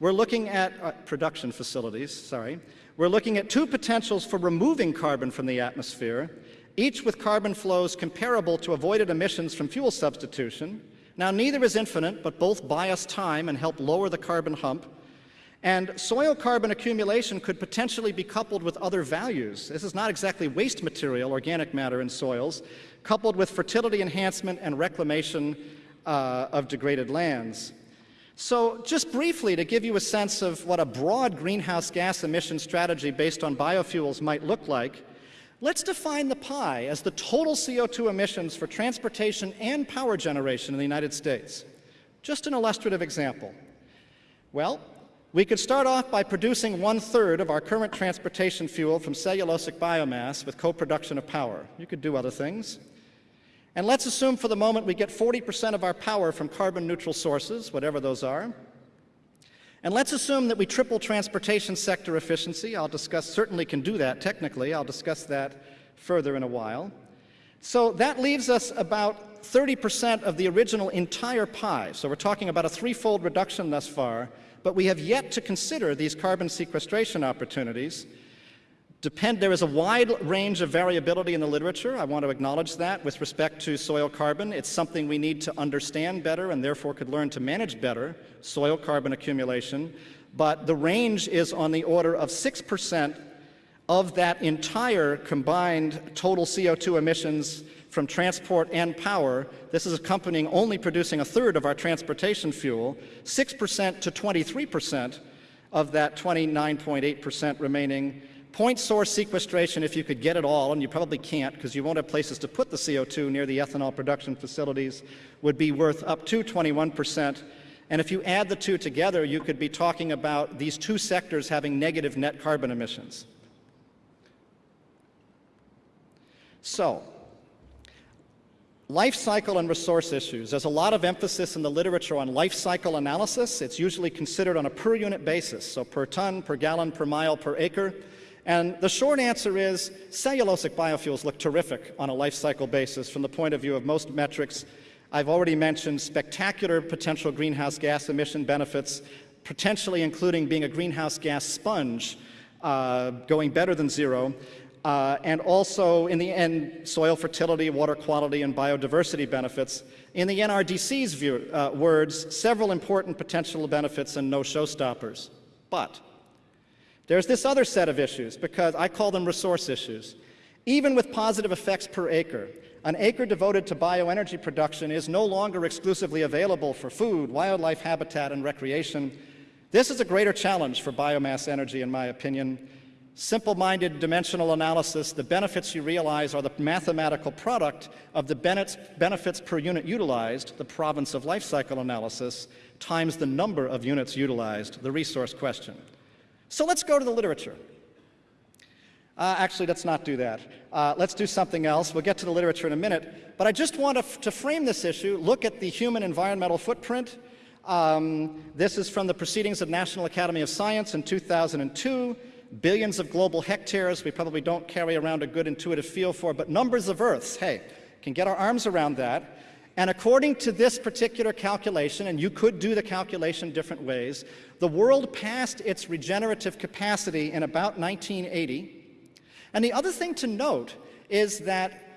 We're looking at uh, production facilities, sorry. We're looking at two potentials for removing carbon from the atmosphere, each with carbon flows comparable to avoided emissions from fuel substitution. Now, neither is infinite, but both buy us time and help lower the carbon hump. And soil carbon accumulation could potentially be coupled with other values. This is not exactly waste material, organic matter in soils, coupled with fertility enhancement and reclamation uh, of degraded lands. So just briefly, to give you a sense of what a broad greenhouse gas emission strategy based on biofuels might look like, let's define the pie as the total CO2 emissions for transportation and power generation in the United States. Just an illustrative example. Well, we could start off by producing one-third of our current transportation fuel from cellulosic biomass with co-production of power. You could do other things. And let's assume for the moment we get 40% of our power from carbon neutral sources, whatever those are. And let's assume that we triple transportation sector efficiency. I'll discuss, certainly can do that technically. I'll discuss that further in a while. So that leaves us about 30% of the original entire pie. So we're talking about a threefold reduction thus far, but we have yet to consider these carbon sequestration opportunities Depend, there is a wide range of variability in the literature. I want to acknowledge that with respect to soil carbon. It's something we need to understand better and therefore could learn to manage better, soil carbon accumulation. But the range is on the order of 6% of that entire combined total CO2 emissions from transport and power. This is accompanying only producing a third of our transportation fuel, 6% to 23% of that 29.8% remaining Point source sequestration, if you could get it all, and you probably can't because you won't have places to put the CO2 near the ethanol production facilities, would be worth up to 21%. And if you add the two together, you could be talking about these two sectors having negative net carbon emissions. So, life cycle and resource issues. There's a lot of emphasis in the literature on life cycle analysis. It's usually considered on a per unit basis, so per ton, per gallon, per mile, per acre. And the short answer is cellulosic biofuels look terrific on a life cycle basis from the point of view of most metrics. I've already mentioned spectacular potential greenhouse gas emission benefits, potentially including being a greenhouse gas sponge, uh, going better than zero. Uh, and also, in the end, soil fertility, water quality, and biodiversity benefits. In the NRDC's view, uh, words, several important potential benefits and no showstoppers. But there's this other set of issues, because I call them resource issues. Even with positive effects per acre, an acre devoted to bioenergy production is no longer exclusively available for food, wildlife habitat, and recreation. This is a greater challenge for biomass energy, in my opinion, simple-minded dimensional analysis, the benefits you realize are the mathematical product of the benefits per unit utilized, the province of life cycle analysis, times the number of units utilized, the resource question. So let's go to the literature. Uh, actually, let's not do that. Uh, let's do something else. We'll get to the literature in a minute. But I just want to, to frame this issue, look at the human environmental footprint. Um, this is from the Proceedings of National Academy of Science in 2002 billions of global hectares we probably don't carry around a good intuitive feel for, but numbers of Earths, hey, can get our arms around that. And according to this particular calculation, and you could do the calculation different ways, the world passed its regenerative capacity in about 1980. And the other thing to note is that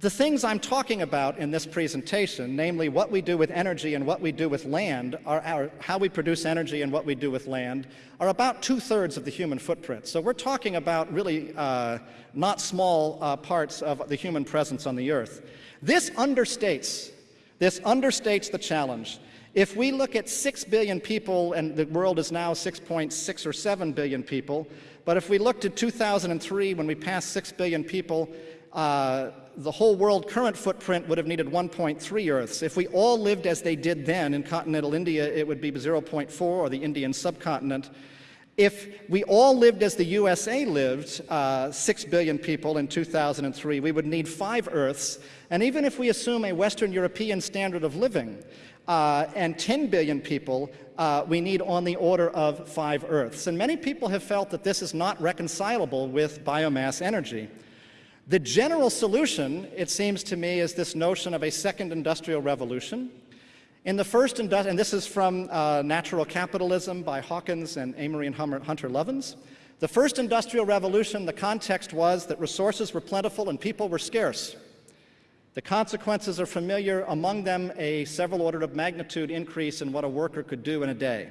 the things I'm talking about in this presentation, namely what we do with energy and what we do with land, are our, how we produce energy and what we do with land, are about two-thirds of the human footprint. So we're talking about really uh, not small uh, parts of the human presence on the Earth. This understates, this understates the challenge. If we look at 6 billion people, and the world is now 6.6 or 7 billion people, but if we looked at 2003 when we passed 6 billion people, uh, the whole world current footprint would have needed 1.3 Earths. If we all lived as they did then in continental India, it would be 0.4, or the Indian subcontinent. If we all lived as the USA lived, uh, 6 billion people in 2003, we would need 5 Earths. And even if we assume a Western European standard of living uh, and 10 billion people, uh, we need on the order of 5 Earths. And many people have felt that this is not reconcilable with biomass energy. The general solution, it seems to me, is this notion of a second industrial revolution. In the first, and this is from uh, Natural Capitalism by Hawkins and Amory and Hunter Lovins. The first industrial revolution, the context was that resources were plentiful and people were scarce. The consequences are familiar, among them a several order of magnitude increase in what a worker could do in a day.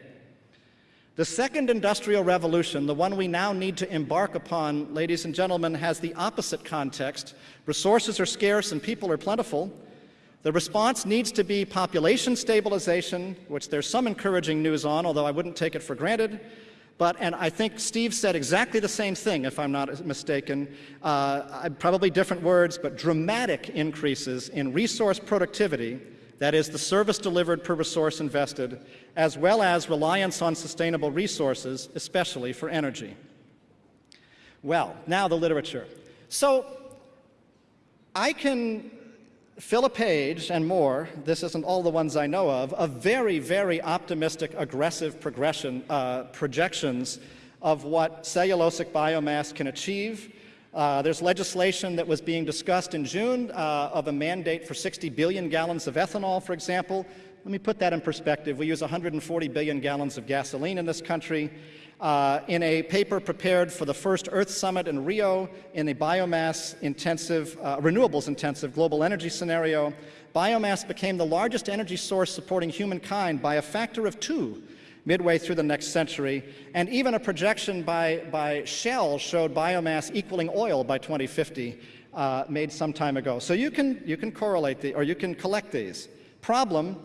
The second industrial revolution, the one we now need to embark upon, ladies and gentlemen, has the opposite context. Resources are scarce and people are plentiful. The response needs to be population stabilization, which there's some encouraging news on, although I wouldn't take it for granted. But, and I think Steve said exactly the same thing, if I'm not mistaken, uh, probably different words, but dramatic increases in resource productivity that is, the service delivered per resource invested, as well as reliance on sustainable resources, especially for energy. Well, now the literature. So I can fill a page and more, this isn't all the ones I know of, of very, very optimistic, aggressive progression, uh, projections of what cellulosic biomass can achieve uh, there's legislation that was being discussed in June uh, of a mandate for 60 billion gallons of ethanol, for example. Let me put that in perspective. We use 140 billion gallons of gasoline in this country. Uh, in a paper prepared for the first Earth Summit in Rio in a biomass intensive, uh, renewables intensive global energy scenario, biomass became the largest energy source supporting humankind by a factor of two midway through the next century, and even a projection by, by Shell showed biomass equaling oil by 2050, uh, made some time ago. So you can, you can correlate the, or you can collect these. Problem,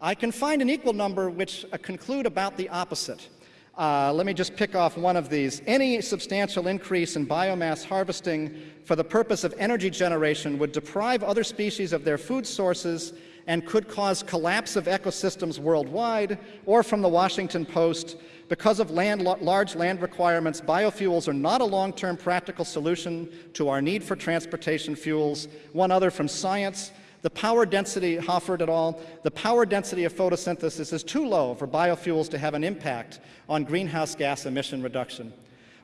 I can find an equal number which uh, conclude about the opposite. Uh, let me just pick off one of these. Any substantial increase in biomass harvesting for the purpose of energy generation would deprive other species of their food sources and could cause collapse of ecosystems worldwide, or from the Washington Post, because of land, large land requirements, biofuels are not a long-term practical solution to our need for transportation fuels. One other from Science, The power density, Hoffert et al., the power density of photosynthesis is too low for biofuels to have an impact on greenhouse gas emission reduction.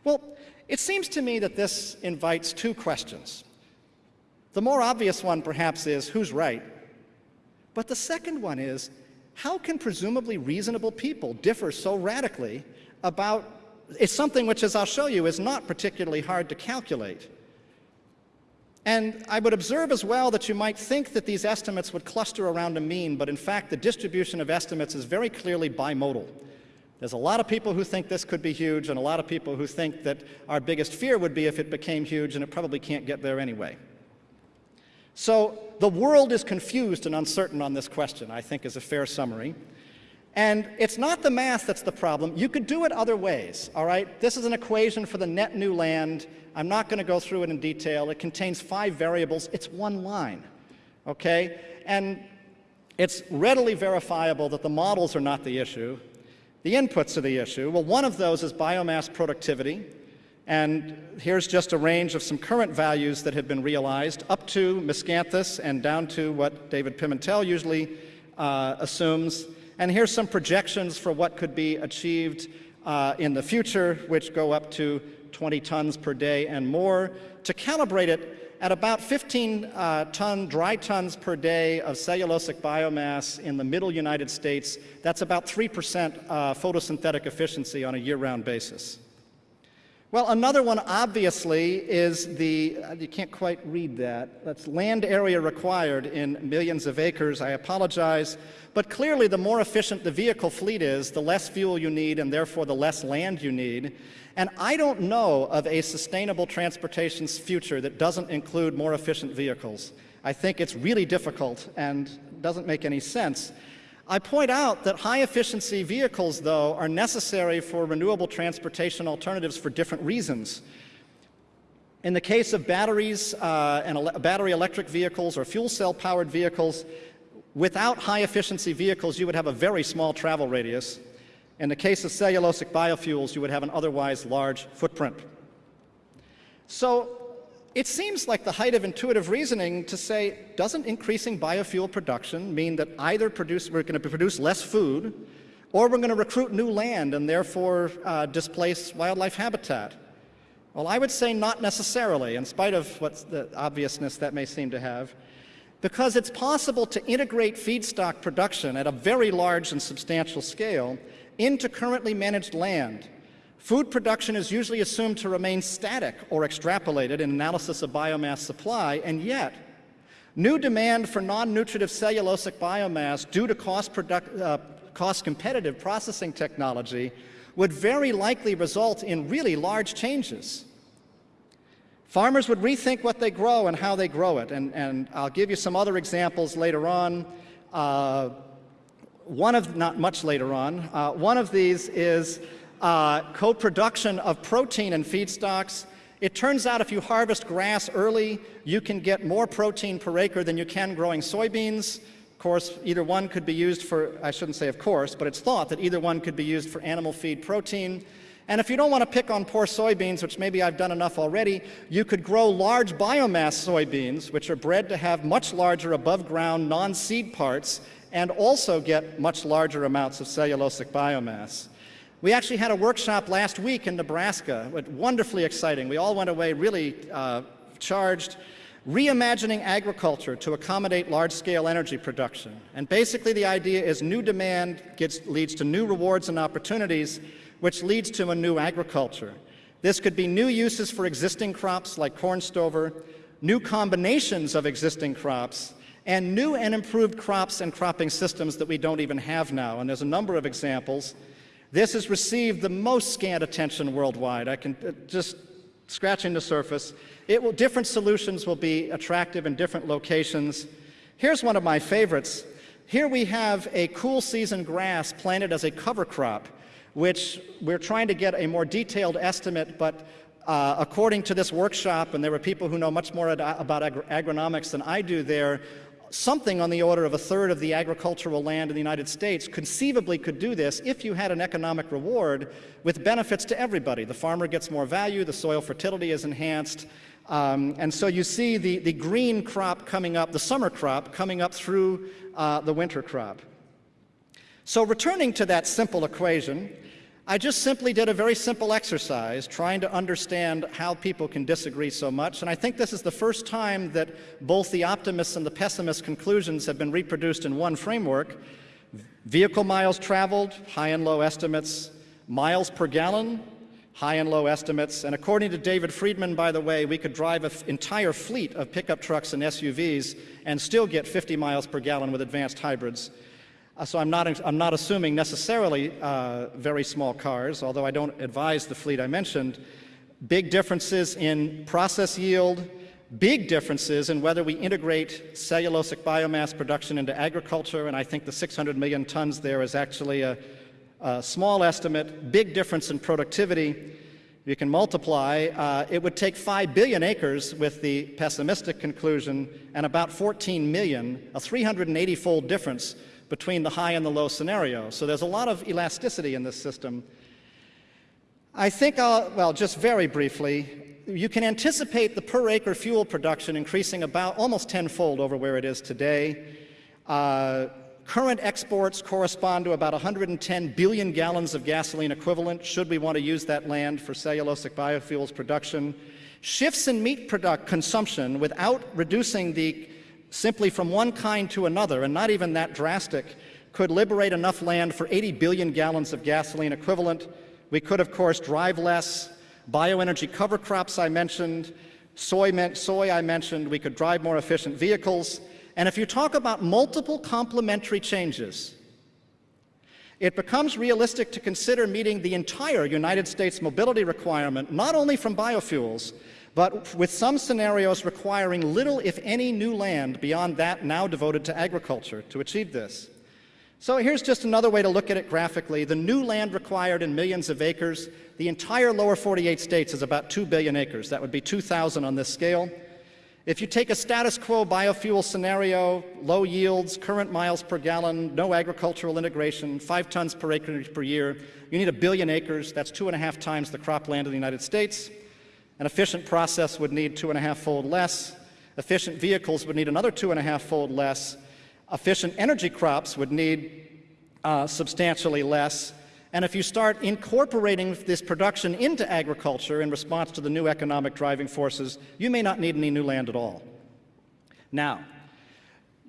Well, it seems to me that this invites two questions. The more obvious one, perhaps, is who's right? But the second one is how can presumably reasonable people differ so radically about it's something which, as I'll show you, is not particularly hard to calculate. And I would observe as well that you might think that these estimates would cluster around a mean, but in fact, the distribution of estimates is very clearly bimodal. There's a lot of people who think this could be huge, and a lot of people who think that our biggest fear would be if it became huge, and it probably can't get there anyway. So the world is confused and uncertain on this question, I think is a fair summary. And it's not the math that's the problem. You could do it other ways, all right? This is an equation for the net new land. I'm not going to go through it in detail. It contains five variables. It's one line, okay? And it's readily verifiable that the models are not the issue. The inputs are the issue. Well, one of those is biomass productivity. And here's just a range of some current values that have been realized, up to miscanthus and down to what David Pimentel usually uh, assumes. And here's some projections for what could be achieved uh, in the future, which go up to 20 tons per day and more. To calibrate it, at about 15 uh, ton, dry tons per day of cellulosic biomass in the middle United States, that's about 3% uh, photosynthetic efficiency on a year-round basis. Well, another one obviously is the, uh, you can't quite read that, that's land area required in millions of acres. I apologize. But clearly, the more efficient the vehicle fleet is, the less fuel you need and therefore the less land you need. And I don't know of a sustainable transportation's future that doesn't include more efficient vehicles. I think it's really difficult and doesn't make any sense. I point out that high efficiency vehicles, though, are necessary for renewable transportation alternatives for different reasons. In the case of batteries uh, and ele battery electric vehicles or fuel cell powered vehicles, without high efficiency vehicles, you would have a very small travel radius. In the case of cellulosic biofuels, you would have an otherwise large footprint. So it seems like the height of intuitive reasoning to say, doesn't increasing biofuel production mean that either produce, we're going to produce less food, or we're going to recruit new land and therefore uh, displace wildlife habitat? Well, I would say not necessarily, in spite of what the obviousness that may seem to have, because it's possible to integrate feedstock production at a very large and substantial scale into currently managed land Food production is usually assumed to remain static or extrapolated in analysis of biomass supply, and yet new demand for non-nutritive cellulosic biomass due to cost, uh, cost competitive processing technology would very likely result in really large changes. Farmers would rethink what they grow and how they grow it, and, and I'll give you some other examples later on. Uh, one of, not much later on, uh, one of these is uh, co-production of protein and feedstocks. It turns out if you harvest grass early, you can get more protein per acre than you can growing soybeans. Of course, either one could be used for, I shouldn't say of course, but it's thought that either one could be used for animal feed protein. And if you don't want to pick on poor soybeans, which maybe I've done enough already, you could grow large biomass soybeans, which are bred to have much larger above ground non-seed parts and also get much larger amounts of cellulosic biomass. We actually had a workshop last week in Nebraska, wonderfully exciting. We all went away really uh, charged, reimagining agriculture to accommodate large-scale energy production. And basically the idea is new demand gets, leads to new rewards and opportunities, which leads to a new agriculture. This could be new uses for existing crops like corn stover, new combinations of existing crops, and new and improved crops and cropping systems that we don't even have now. And there's a number of examples. This has received the most scant attention worldwide. I can uh, just scratching the surface. It will, different solutions will be attractive in different locations. Here's one of my favorites. Here we have a cool season grass planted as a cover crop, which we're trying to get a more detailed estimate, but uh, according to this workshop, and there were people who know much more about agr agronomics than I do there, something on the order of a third of the agricultural land in the United States conceivably could do this if you had an economic reward with benefits to everybody. The farmer gets more value, the soil fertility is enhanced, um, and so you see the, the green crop coming up, the summer crop coming up through uh, the winter crop. So returning to that simple equation, I just simply did a very simple exercise trying to understand how people can disagree so much, and I think this is the first time that both the optimists and the pessimist conclusions have been reproduced in one framework. Vehicle miles traveled, high and low estimates, miles per gallon, high and low estimates, and according to David Friedman, by the way, we could drive an entire fleet of pickup trucks and SUVs and still get 50 miles per gallon with advanced hybrids. Uh, so I'm not, I'm not assuming necessarily uh, very small cars, although I don't advise the fleet I mentioned. Big differences in process yield, big differences in whether we integrate cellulosic biomass production into agriculture, and I think the 600 million tons there is actually a, a small estimate, big difference in productivity. You can multiply, uh, it would take 5 billion acres with the pessimistic conclusion and about 14 million, a 380-fold difference between the high and the low scenario. So there's a lot of elasticity in this system. I think I'll, well, just very briefly, you can anticipate the per acre fuel production increasing about almost tenfold over where it is today. Uh, current exports correspond to about 110 billion gallons of gasoline equivalent, should we want to use that land for cellulosic biofuels production. Shifts in meat product consumption without reducing the simply from one kind to another, and not even that drastic, could liberate enough land for 80 billion gallons of gasoline equivalent. We could, of course, drive less. Bioenergy cover crops I mentioned, soy, soy I mentioned, we could drive more efficient vehicles. And if you talk about multiple complementary changes, it becomes realistic to consider meeting the entire United States mobility requirement, not only from biofuels, but with some scenarios requiring little, if any, new land beyond that now devoted to agriculture to achieve this. So here's just another way to look at it graphically. The new land required in millions of acres, the entire lower 48 states is about 2 billion acres. That would be 2,000 on this scale. If you take a status quo biofuel scenario, low yields, current miles per gallon, no agricultural integration, five tons per acre per year, you need a billion acres. That's two and a half times the cropland of the United States. An efficient process would need two and a half fold less. Efficient vehicles would need another two and a half fold less. Efficient energy crops would need uh, substantially less. And if you start incorporating this production into agriculture in response to the new economic driving forces, you may not need any new land at all. Now,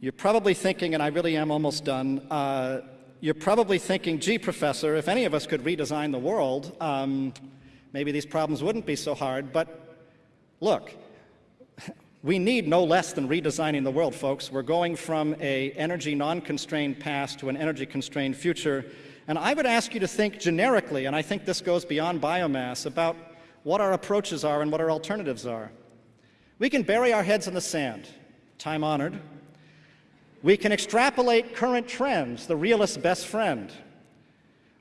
you're probably thinking, and I really am almost done, uh, you're probably thinking, gee, professor, if any of us could redesign the world, um, maybe these problems wouldn't be so hard. But look, we need no less than redesigning the world, folks. We're going from a energy non-constrained past to an energy-constrained future. And I would ask you to think generically, and I think this goes beyond biomass, about what our approaches are and what our alternatives are. We can bury our heads in the sand, time honored. We can extrapolate current trends, the realist's best friend.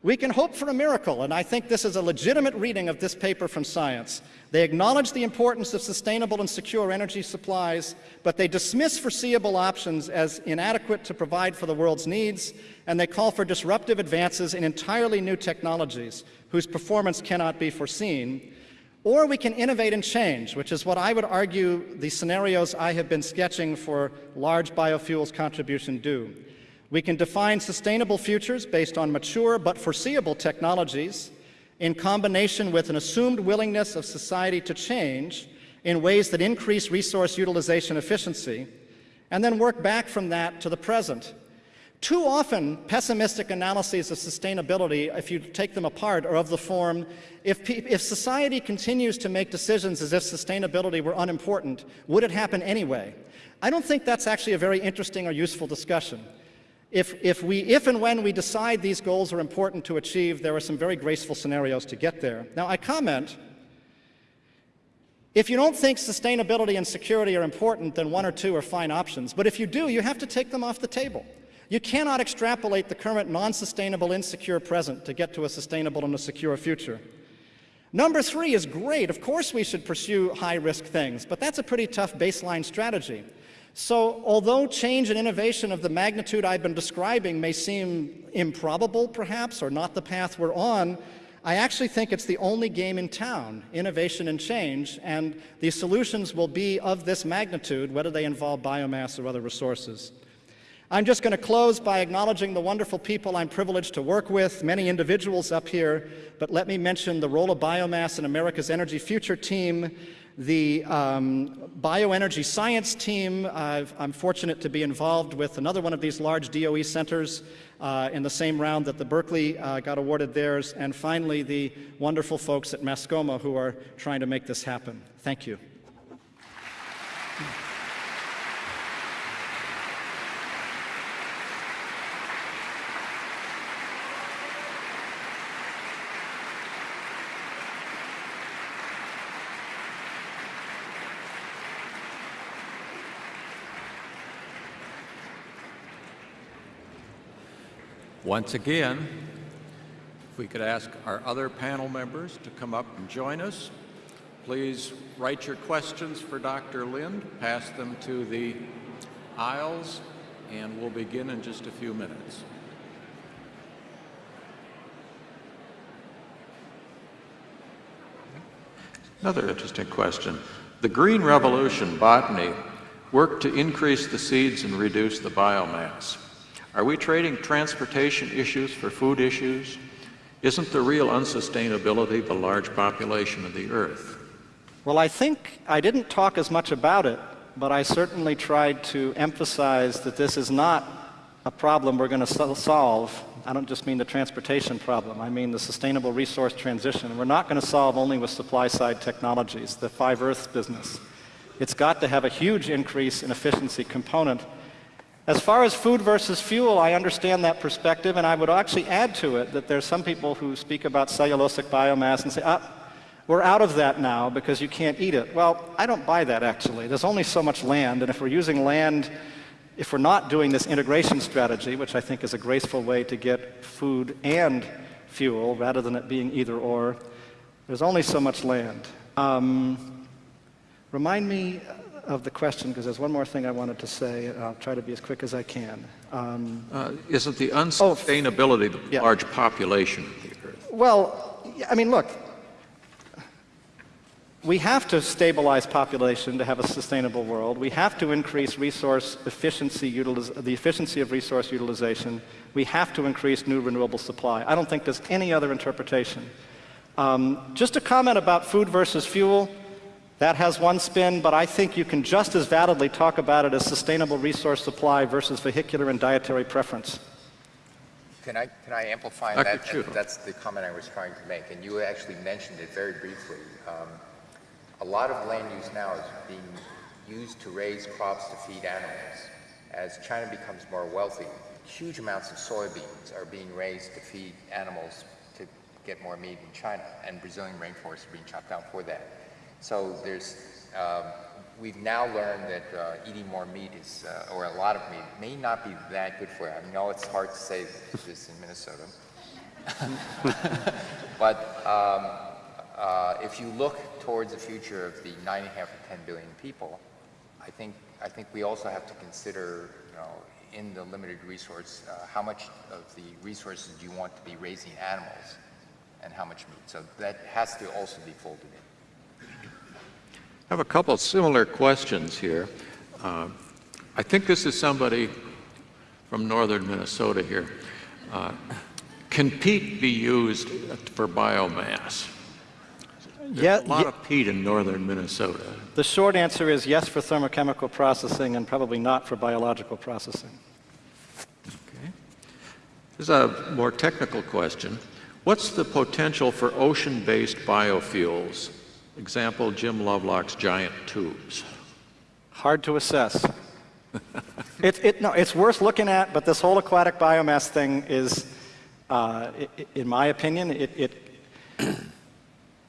We can hope for a miracle, and I think this is a legitimate reading of this paper from Science. They acknowledge the importance of sustainable and secure energy supplies, but they dismiss foreseeable options as inadequate to provide for the world's needs, and they call for disruptive advances in entirely new technologies whose performance cannot be foreseen. Or we can innovate and change, which is what I would argue the scenarios I have been sketching for large biofuels contribution do. We can define sustainable futures based on mature but foreseeable technologies in combination with an assumed willingness of society to change in ways that increase resource utilization efficiency, and then work back from that to the present. Too often, pessimistic analyses of sustainability, if you take them apart, are of the form, if, if society continues to make decisions as if sustainability were unimportant, would it happen anyway? I don't think that's actually a very interesting or useful discussion. If, if, we, if and when we decide these goals are important to achieve, there are some very graceful scenarios to get there. Now, I comment, if you don't think sustainability and security are important, then one or two are fine options. But if you do, you have to take them off the table. You cannot extrapolate the current non-sustainable, insecure present to get to a sustainable and a secure future. Number three is great. Of course we should pursue high-risk things, but that's a pretty tough baseline strategy. So, although change and innovation of the magnitude I've been describing may seem improbable, perhaps, or not the path we're on, I actually think it's the only game in town innovation and change, and the solutions will be of this magnitude, whether they involve biomass or other resources. I'm just going to close by acknowledging the wonderful people I'm privileged to work with, many individuals up here, but let me mention the role of biomass in America's Energy Future team, the um, bioenergy science team. i am fortunate to be involved with another one of these large DOE centers uh, in the same round that the Berkeley uh, got awarded theirs. And finally, the wonderful folks at Mascoma who are trying to make this happen. Thank you. Once again, if we could ask our other panel members to come up and join us. Please write your questions for Dr. Lynd, pass them to the aisles, and we'll begin in just a few minutes. Another interesting question. The Green Revolution botany worked to increase the seeds and reduce the biomass. Are we trading transportation issues for food issues? Isn't the real unsustainability the large population of the Earth? Well, I think I didn't talk as much about it, but I certainly tried to emphasize that this is not a problem we're going to solve. I don't just mean the transportation problem, I mean the sustainable resource transition. We're not going to solve only with supply side technologies, the five Earths business. It's got to have a huge increase in efficiency component as far as food versus fuel, I understand that perspective, and I would actually add to it that there's some people who speak about cellulosic biomass and say, ah, we're out of that now because you can't eat it. Well, I don't buy that actually. There's only so much land, and if we're using land, if we're not doing this integration strategy, which I think is a graceful way to get food and fuel rather than it being either or, there's only so much land. Um, remind me of the question because there's one more thing I wanted to say. I'll try to be as quick as I can. Um, uh, isn't the unsustainability oh, the yeah. large population of the Earth? Well, I mean, look, we have to stabilize population to have a sustainable world. We have to increase resource efficiency, the efficiency of resource utilization. We have to increase new renewable supply. I don't think there's any other interpretation. Um, just a comment about food versus fuel. That has one spin, but I think you can just as validly talk about it as sustainable resource supply versus vehicular and dietary preference. Can I, can I amplify I that? that? That's the comment I was trying to make, and you actually mentioned it very briefly. Um, a lot of land use now is being used to raise crops to feed animals. As China becomes more wealthy, huge amounts of soybeans are being raised to feed animals to get more meat in China, and Brazilian rainforests are being chopped down for that. So there's, um, we've now learned that uh, eating more meat is, uh, or a lot of meat, may not be that good for you. I know it's hard to say this in Minnesota. but um, uh, if you look towards the future of the 9.5 or 10 billion people, I think, I think we also have to consider, you know, in the limited resource, uh, how much of the resources do you want to be raising animals and how much meat. So that has to also be folded in. I have a couple similar questions here. Uh, I think this is somebody from northern Minnesota here. Uh, can peat be used for biomass? There's yeah, a lot of peat in northern Minnesota. The short answer is yes for thermochemical processing and probably not for biological processing. Okay. This is a more technical question. What's the potential for ocean-based biofuels Example, Jim Lovelock's giant tubes. Hard to assess. it, it, no, it's worth looking at, but this whole aquatic biomass thing is, uh, it, in my opinion, it,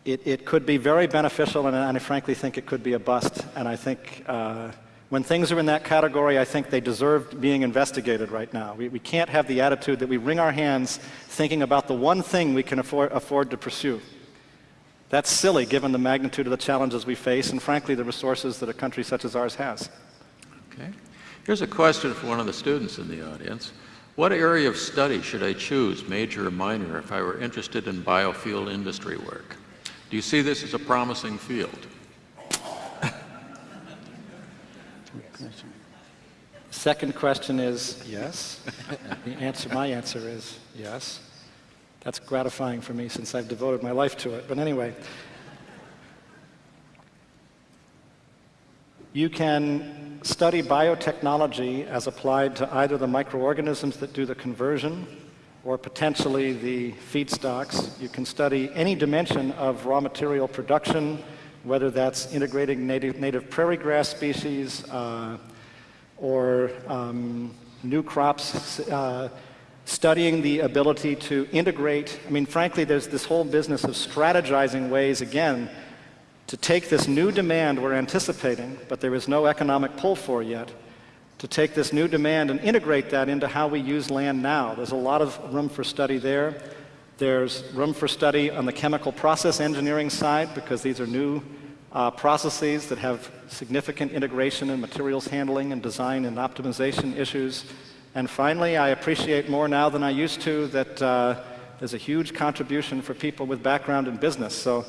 it, it, could be very beneficial, and, and, I frankly think it could be a bust. And I think uh, when things are in that category, I think they deserve being investigated right now. We, we can't have the attitude that we wring our hands thinking about the one thing we can afford, afford to pursue. That's silly given the magnitude of the challenges we face and frankly the resources that a country such as ours has. Okay. Okay. Here's a question for one of the students in the audience. What area of study should I choose, major or minor, if I were interested in biofuel industry work? Do you see this as a promising field? Second question is yes. the answer, my answer is yes. That's gratifying for me since I've devoted my life to it. But anyway, you can study biotechnology as applied to either the microorganisms that do the conversion or potentially the feedstocks. You can study any dimension of raw material production, whether that's integrating native, native prairie grass species, uh, or um, new crops, uh, studying the ability to integrate. I mean, frankly, there's this whole business of strategizing ways, again, to take this new demand we're anticipating, but there is no economic pull for yet, to take this new demand and integrate that into how we use land now. There's a lot of room for study there. There's room for study on the chemical process engineering side because these are new uh, processes that have significant integration in materials handling and design and optimization issues. And finally, I appreciate more now than I used to that uh, there's a huge contribution for people with background in business. So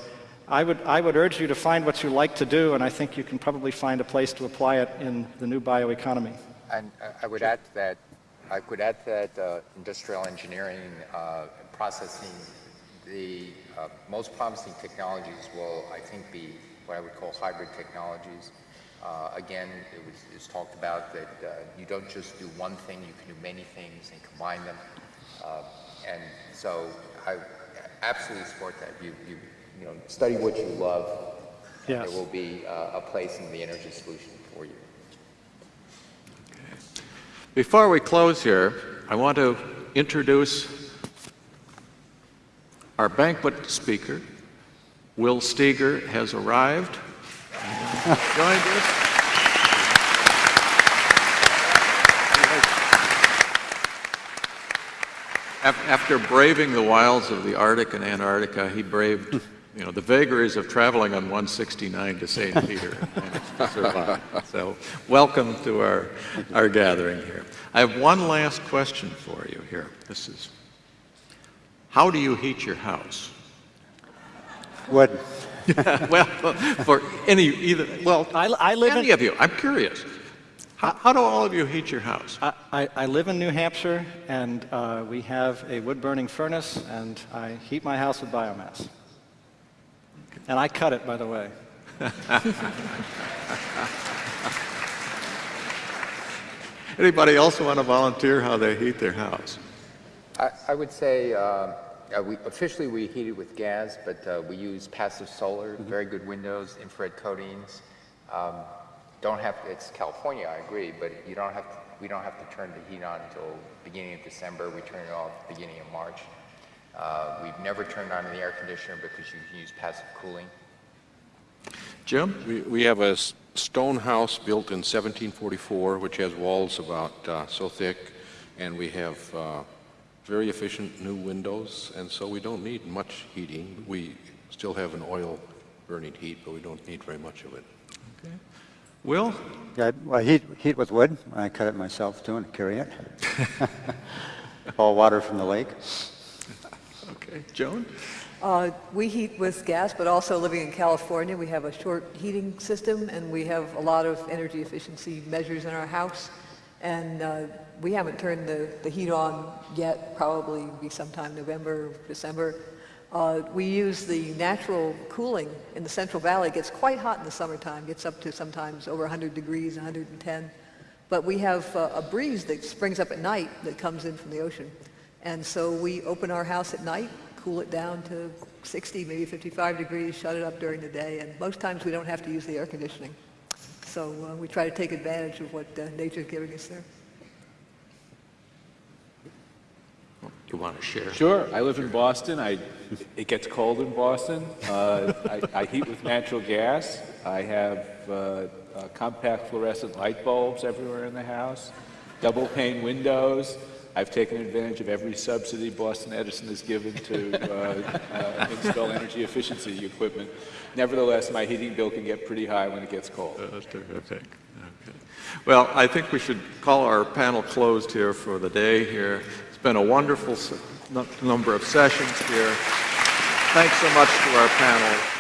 I would, I would urge you to find what you like to do, and I think you can probably find a place to apply it in the new bioeconomy. And I would add that, I could add that uh, industrial engineering, uh, processing, the uh, most promising technologies will, I think, be what I would call hybrid technologies. Uh, again, it was, it was, talked about that uh, you don't just do one thing, you can do many things and combine them. Uh, and so I absolutely support that. You, you, you know, study what you love. Yes. There will be uh, a place in the energy solution for you. Okay. Before we close here, I want to introduce our banquet speaker, Will Steger has arrived, joined us. After braving the wilds of the Arctic and Antarctica, he braved, you know, the vagaries of traveling on 169 to St. Peter. so welcome to our, our gathering here. I have one last question for you here. This is, how do you heat your house? Wood. well, for any, either, well, I, I live any in, of you, I'm curious. How, how, do all of you heat your house? I, I, I live in New Hampshire, and uh, we have a wood-burning furnace, and I heat my house with biomass. And I cut it, by the way. Anybody else want to volunteer how they heat their house? I, I would say uh, uh, we, officially we heat it with gas, but uh, we use passive solar, Mm-hmm. very good windows, infrared coatings. Um, don't have, it's California, I agree, but you don't have, to, we don't have to turn the heat on until beginning of December. We turn it off beginning of March. Uh, we've never turned on the air conditioner because you can use passive cooling. Jim? We, we have a stone house built in 1744, which has walls about uh, so thick, and we have uh, very efficient new windows, and so we don't need much heating. We still have an oil burning heat, but we don't need very much of it. Okay. Will? Yeah, well, heat, heat with wood. I cut it myself too and carry it. All water from the lake. Okay. Joan? Uh, we heat with gas, but also living in California, we have a short heating system, and we have a lot of energy efficiency measures in our house. And uh, we haven't turned the, the heat on yet, probably be sometime November, December. Uh, we use the natural cooling in the Central Valley. It gets quite hot in the summertime, gets up to sometimes over 100 degrees, 110. But we have uh, a breeze that springs up at night that comes in from the ocean. And so we open our house at night, cool it down to 60, maybe 55 degrees, shut it up during the day, and most times we don't have to use the air conditioning. So uh, we try to take advantage of what uh, nature's giving us there. You want to share? Sure. I live in Boston. I, it gets cold in Boston. Uh, I, I heat with natural gas. I have uh, uh, compact fluorescent light bulbs everywhere in the house, double pane windows. I've taken advantage of every subsidy Boston Edison has given to uh, uh, install energy efficiency equipment. Nevertheless, my heating bill can get pretty high when it gets cold. Uh, That's terrific. Okay. Well, I think we should call our panel closed here for the day here. It's been a wonderful number of sessions here. Thanks so much to our panel.